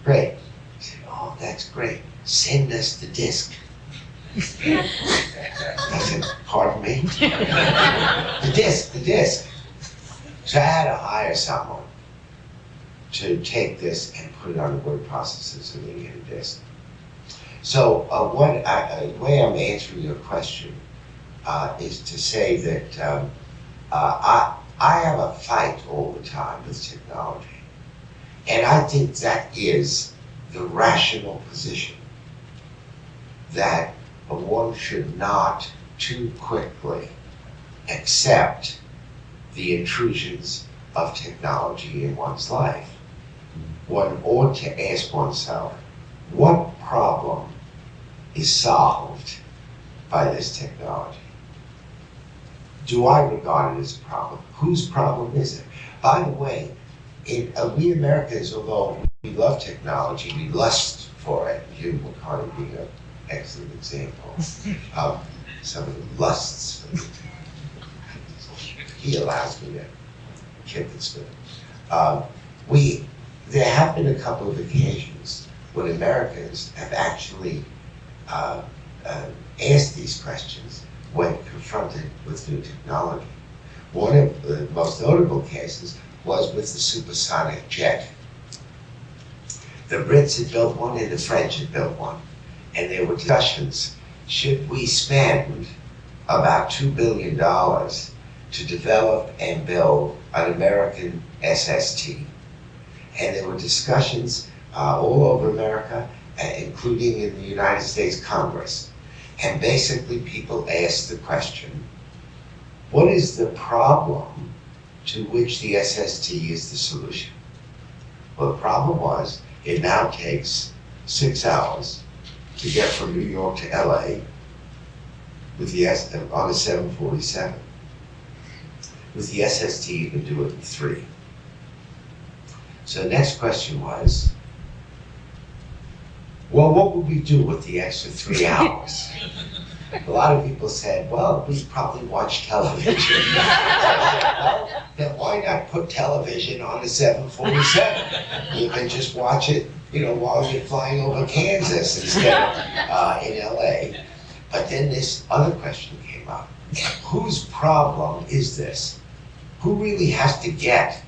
Great. He said, oh, that's great. Send us the disc. I said, pardon me? The disc, the disc. So I had to hire someone to take this and put it on the word processor so they get a disc. So uh, what I, uh, the way I'm answering your question uh, is to say that um, uh, I, I have a fight all the time with technology. And I think that is the rational position that one should not too quickly accept the intrusions of technology in one's life. One ought to ask oneself, what problem is solved by this technology? Do I regard it as a problem? Whose problem is it? By the way, it, uh, we Americans, although we love technology, we lust for it. Hugh McCartney being an excellent example of some of the lusts. He allows me to kick and spin. Um, we, there have been a couple of occasions when Americans have actually uh, uh, asked these questions when confronted with new technology. One of the most notable cases was with the supersonic jet. The Brits had built one and the French had built one. And there were discussions, should we spend about $2 billion to develop and build an American SST? And there were discussions uh, all over America, uh, including in the United States Congress. And basically, people asked the question, what is the problem to which the SST is the solution? Well, the problem was, it now takes six hours to get from New York to LA with the S, on a 747. With the SST, you can do it in three. So the next question was, well, what would we do with the extra three <laughs> hours? A lot of people said, well, we'd probably watch television. <laughs> Well, Then why not put television on a 747? You can just watch it, you know, while you're flying over Kansas instead of uh, in LA. But then this other question came up. Whose problem is this? Who really has to get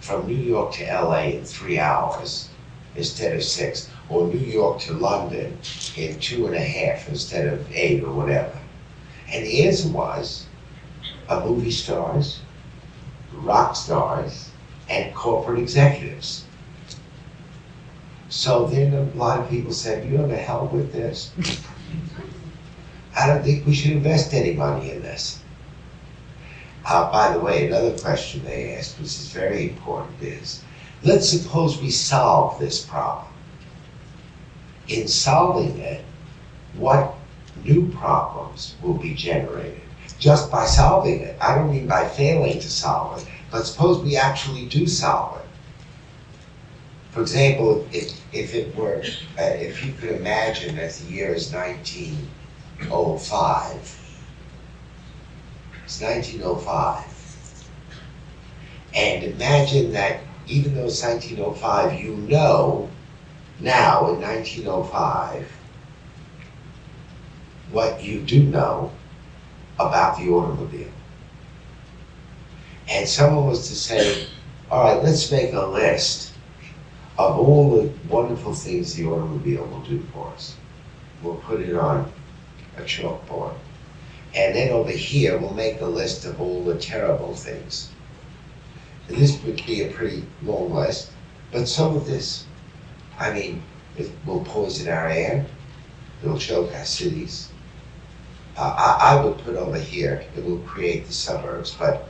from New York to LA in three hours instead of six? Or New York to London in two and a half instead of eight or whatever? And the answer was, uh, movie stars, rock stars, and corporate executives. So then a lot of people said, you know, the hell with this. I don't think we should invest any money in this. Uh, by the way, another question they asked, which is very important, is let's suppose we solve this problem. In solving it, what new problems will be generated? Just by solving it. I don't mean by failing to solve it, but suppose we actually do solve it. For example, if, if it were, uh, if you could imagine that the year is 1905, it's 1905. And imagine that even though it's 1905, you know now in 1905 what you do know about the automobile. And someone was to say, all right, let's make a list of all the wonderful things the automobile will do for us. We'll put it on a chalkboard. And then over here, we'll make a list of all the terrible things. This would be a pretty long list, but some of this, I mean, it will poison our air, it'll choke our cities. Uh, I, I would put over here, it will create the suburbs, but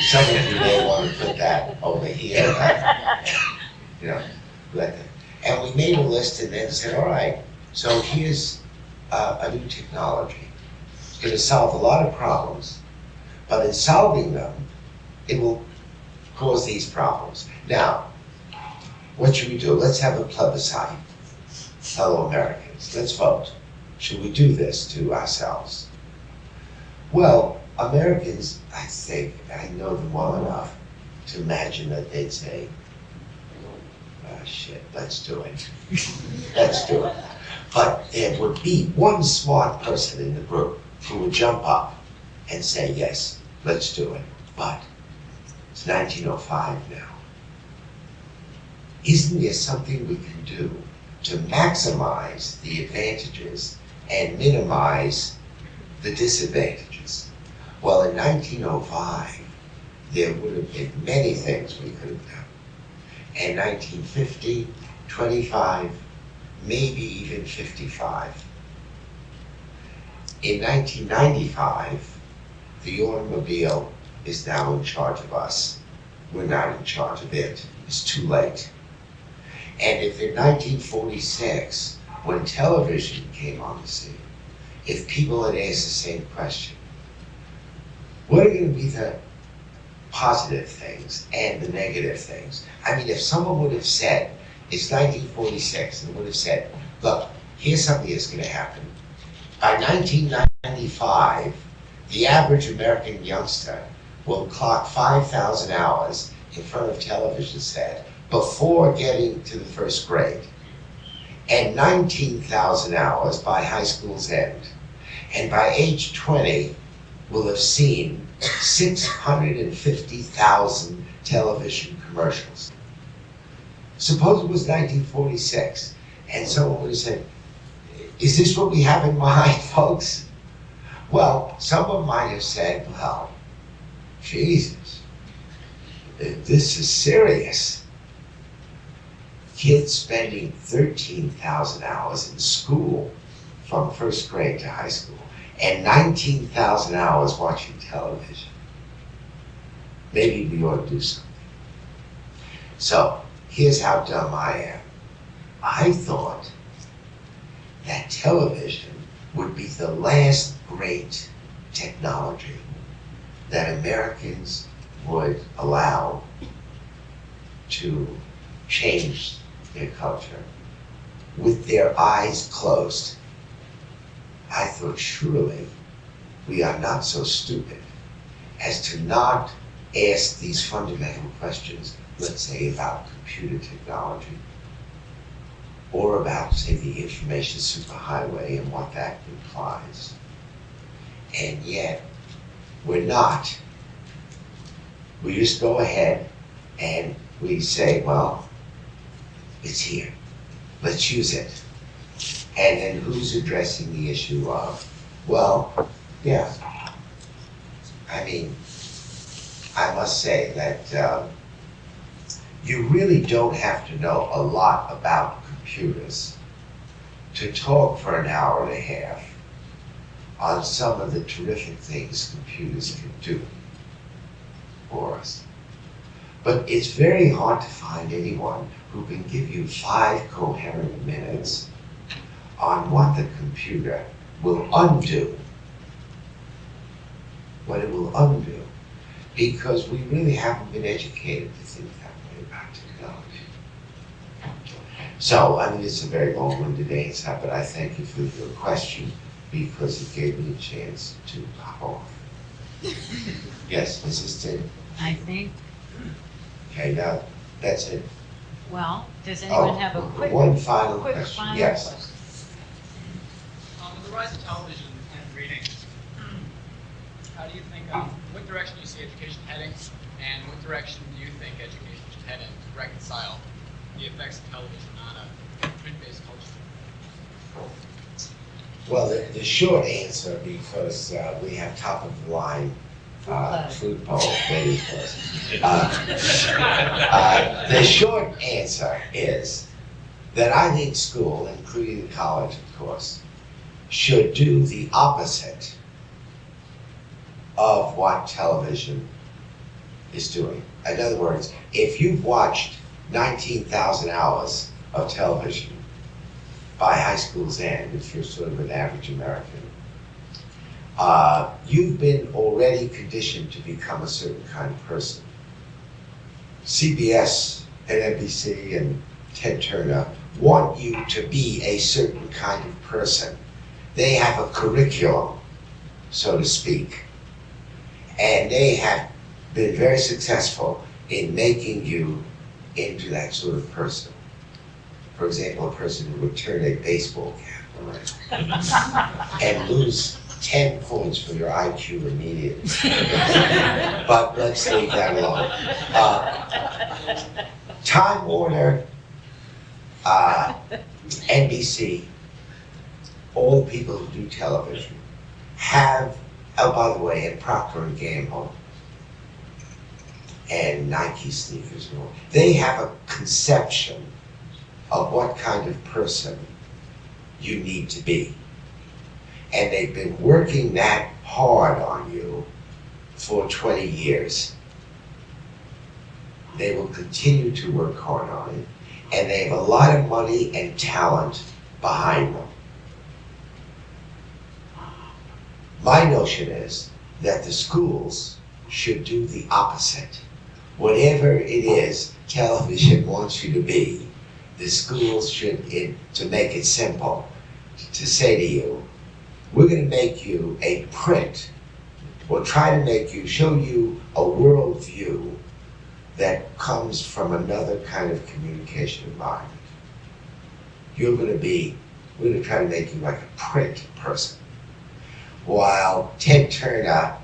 some of you may want to put that over here. You know, let them. And we made a list and then said, all right, so here's uh, a new technology. It's going to solve a lot of problems, but in solving them, it will cause these problems. Now, what should we do? Let's have a plebiscite, fellow Americans. Let's vote. Should we do this to ourselves? Well, Americans, I think, I know them well enough to imagine that they'd say, ah, shit, let's do it. Let's do it. But there would be one smart person in the group who would jump up and say, yes, let's do it. But it's 1905 now. Isn't there something we can do to maximize the advantages and minimize the disadvantages? Well, in 1905, there would have been many things we could have done. And 1950, 25, maybe even 55. In 1995, the automobile is now in charge of us. We're not in charge of it. It's too late. And if in 1946, when television came on the scene, if people had asked the same question, what are going to be the positive things and the negative things? I mean, if someone would have said, it's 1946, and would have said, look, here's something that's going to happen. By 1995, the average American youngster will clock 5,000 hours in front of television set before getting to the first grade, and 19,000 hours by high school's end. And by age 20, will have seen 650,000 television commercials. Suppose it was 1946, and someone would have said, is this what we have in mind, <laughs> folks? Well, someone might have said, well, Jesus, this is serious. Kids spending 13,000 hours in school from first grade to high school and 19,000 hours watching television. Maybe we ought to do something. So, here's how dumb I am. I thought that television would be the last great technology that Americans would allow to change their culture with their eyes closed. I thought surely we are not so stupid as to not ask these fundamental questions, let's say about computer technology, or about, say, the information superhighway and what that implies. And yet, we're not. We just go ahead and we say, well, it's here. Let's use it. And then who's addressing the issue of, well, yeah. I mean, I must say that um, you really don't have to know a lot about computers to talk for an hour and a half on some of the terrific things computers can do for us. But it's very hard to find anyone who can give you five coherent minutes on what the computer will undo. What it will undo. Because we really haven't been educated to think that way about technology. So, I mean, it's a very long-winded answer, but I thank you for your question because it gave me a chance to hop off. <laughs> Yes, Mrs. Tin? I think, Okay, now, that's it. well, does Oh, anyone have a quick, One final quick question, final yes. question? Um, with the rise of television and reading, how do you think, um, what direction do you see education heading? And what direction do you think education should head in to reconcile the effects of television on a print-based culture? Well, the, the short answer, because uh, we have top of the line uh, food poll waiting for us. Uh, uh, The short answer is that I think school, including college, of course, should do the opposite of what television is doing. In other words, if you've watched 19,000 hours of television by high school's end, if you're sort of an average American, uh, you've been already conditioned to become a certain kind of person. CBS and NBC and Ted Turner want you to be a certain kind of person they have a curriculum, so to speak, and they have been very successful in making you into that sort of person. For example, a person who would turn a baseball cap around <laughs> and lose 10 points for your IQ immediately. <laughs> but let's leave that alone. Uh, Time Warner, uh, NBC, all the people who do television have, oh, by the way, and Procter and Gamble, and Nike sneakers and all, they have a conception of what kind of person you need to be. And they've been working that hard on you for 20 years. They will continue to work hard on it, and they have a lot of money and talent behind them. My notion is that the schools should do the opposite. Whatever it is television wants you to be, the schools should, in, to make it simple, to say to you, we're going to make you a print. We'll try to make you, show you a worldview that comes from another kind of communication environment. You're going to be, we're going to try to make you like a print person. While Ted Turner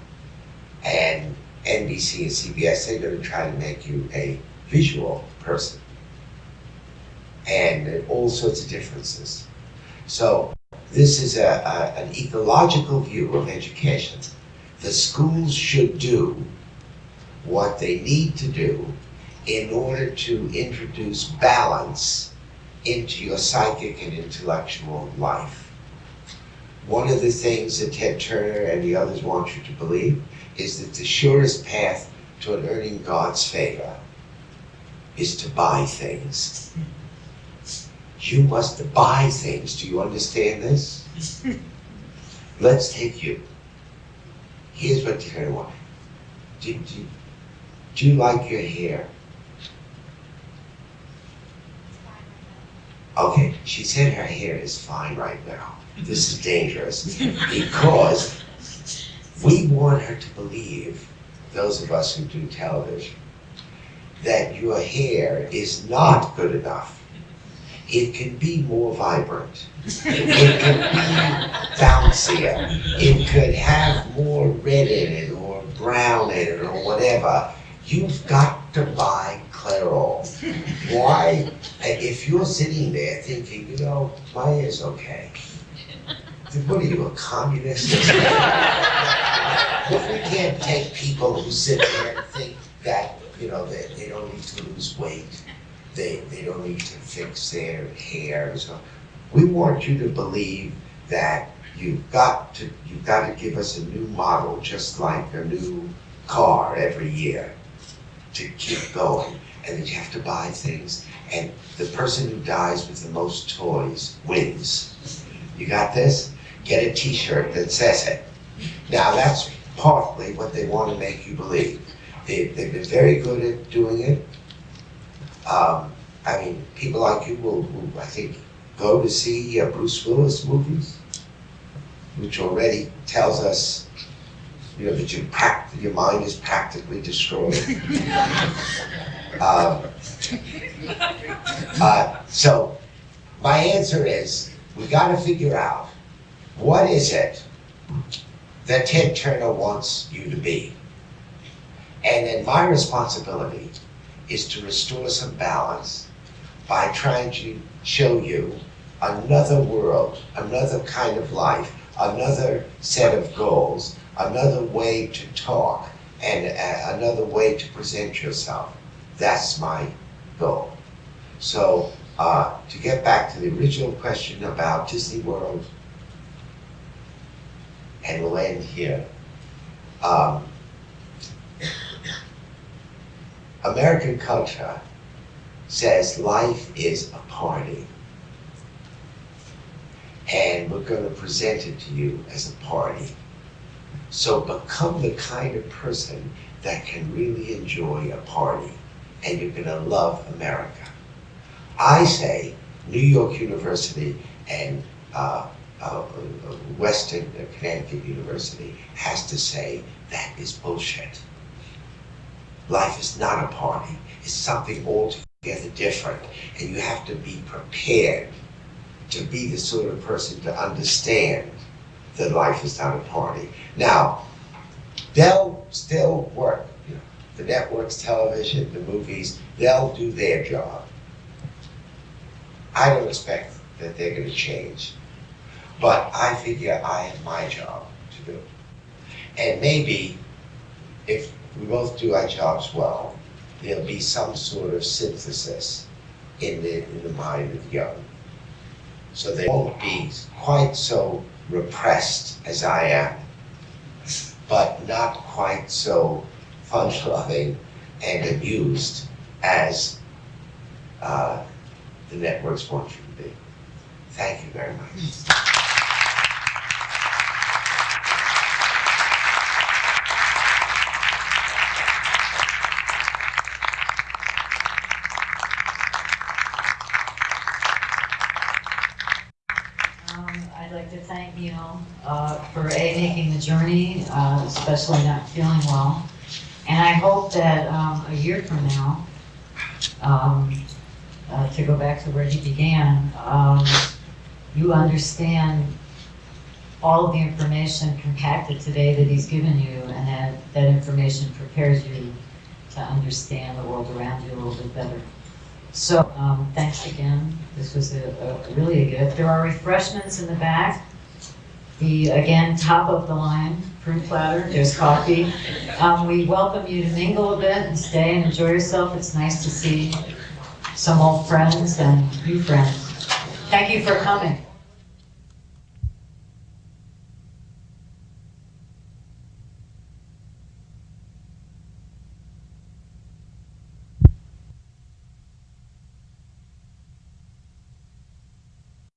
and NBC and CBS, they're going to try to make you a visual person. And all sorts of differences. So this is a, a, an ecological view of education. The schools should do what they need to do in order to introduce balance into your psychic and intellectual life. One of the things that Ted Turner and the others want you to believe is that the surest path toward earning God's favor is to buy things. You must buy things. Do you understand this? <laughs> Let's take you. Here's what Turner wants. Do, do, do you like your hair? Okay, she said her hair is fine right now. This is dangerous because we want her to believe, those of us who do television, that your hair is not good enough. It can be more vibrant. It can be bouncier. It could have more red in it or brown in it or whatever. You've got to buy Clairol. Why? If you're sitting there thinking, you know, my hair's okay. then What are you, a communist? <laughs> But we can't take people who sit there and think that, you know, that they don't need to lose weight. They, they don't need to fix their hair. So we want you to believe that you've got to, you've got to give us a new model, just like a new car every year to keep going. And that you have to buy things. And the person who dies with the most toys wins. You got this? Get a t-shirt that says it. Now that's partly what they want to make you believe. They, they've been very good at doing it. Um, I mean, people like you will, will, I think, go to see uh, Bruce Willis movies, which already tells us, you know, that your, prac- your mind is practically destroyed. <laughs> um, uh, so, my answer is, we got to figure out what is it that Ted Turner wants you to be. And then my responsibility is to restore some balance by trying to show you another world, another kind of life, another set of goals, another way to talk, and uh, another way to present yourself. That's my goal. So, uh, to get back to the original question about Disney World, and we'll end here. Um, American culture says life is a party. And we're going to present it to you as a party. So become the kind of person that can really enjoy a party, and you're going to love America. I say New York University and uh, uh, uh, Western Connecticut University has to say that is bullshit. Life is not a party. It's something altogether different. And you have to be prepared to be the sort of person to understand that life is not a party. Now, they'll still work. You know, the networks, television, the movies, they'll do their job. I don't expect that they're going to change. But I figure I have my job to do. And maybe if we both do our jobs well, there'll be some sort of synthesis in the, in the mind of young. So they won't be quite so repressed as I am, but not quite so fun-loving and amused as uh, the networks want you to be. Thank you very much. Um, I'd like to thank Neil, uh, for A, making the journey, uh, especially not feeling well. And I hope that, um, a year from now, um, uh, to go back to where he began, um, you understand all of the information compacted today that he's given you, and that, that information prepares you to understand the world around you a little bit better. So, um, thanks again. This was a, a really a gift. There are refreshments in the back. The, again, top of the line fruit platter, there's coffee. Um, we welcome you to mingle a bit and stay and enjoy yourself. It's nice to see some old friends and new friends. Thank you for coming.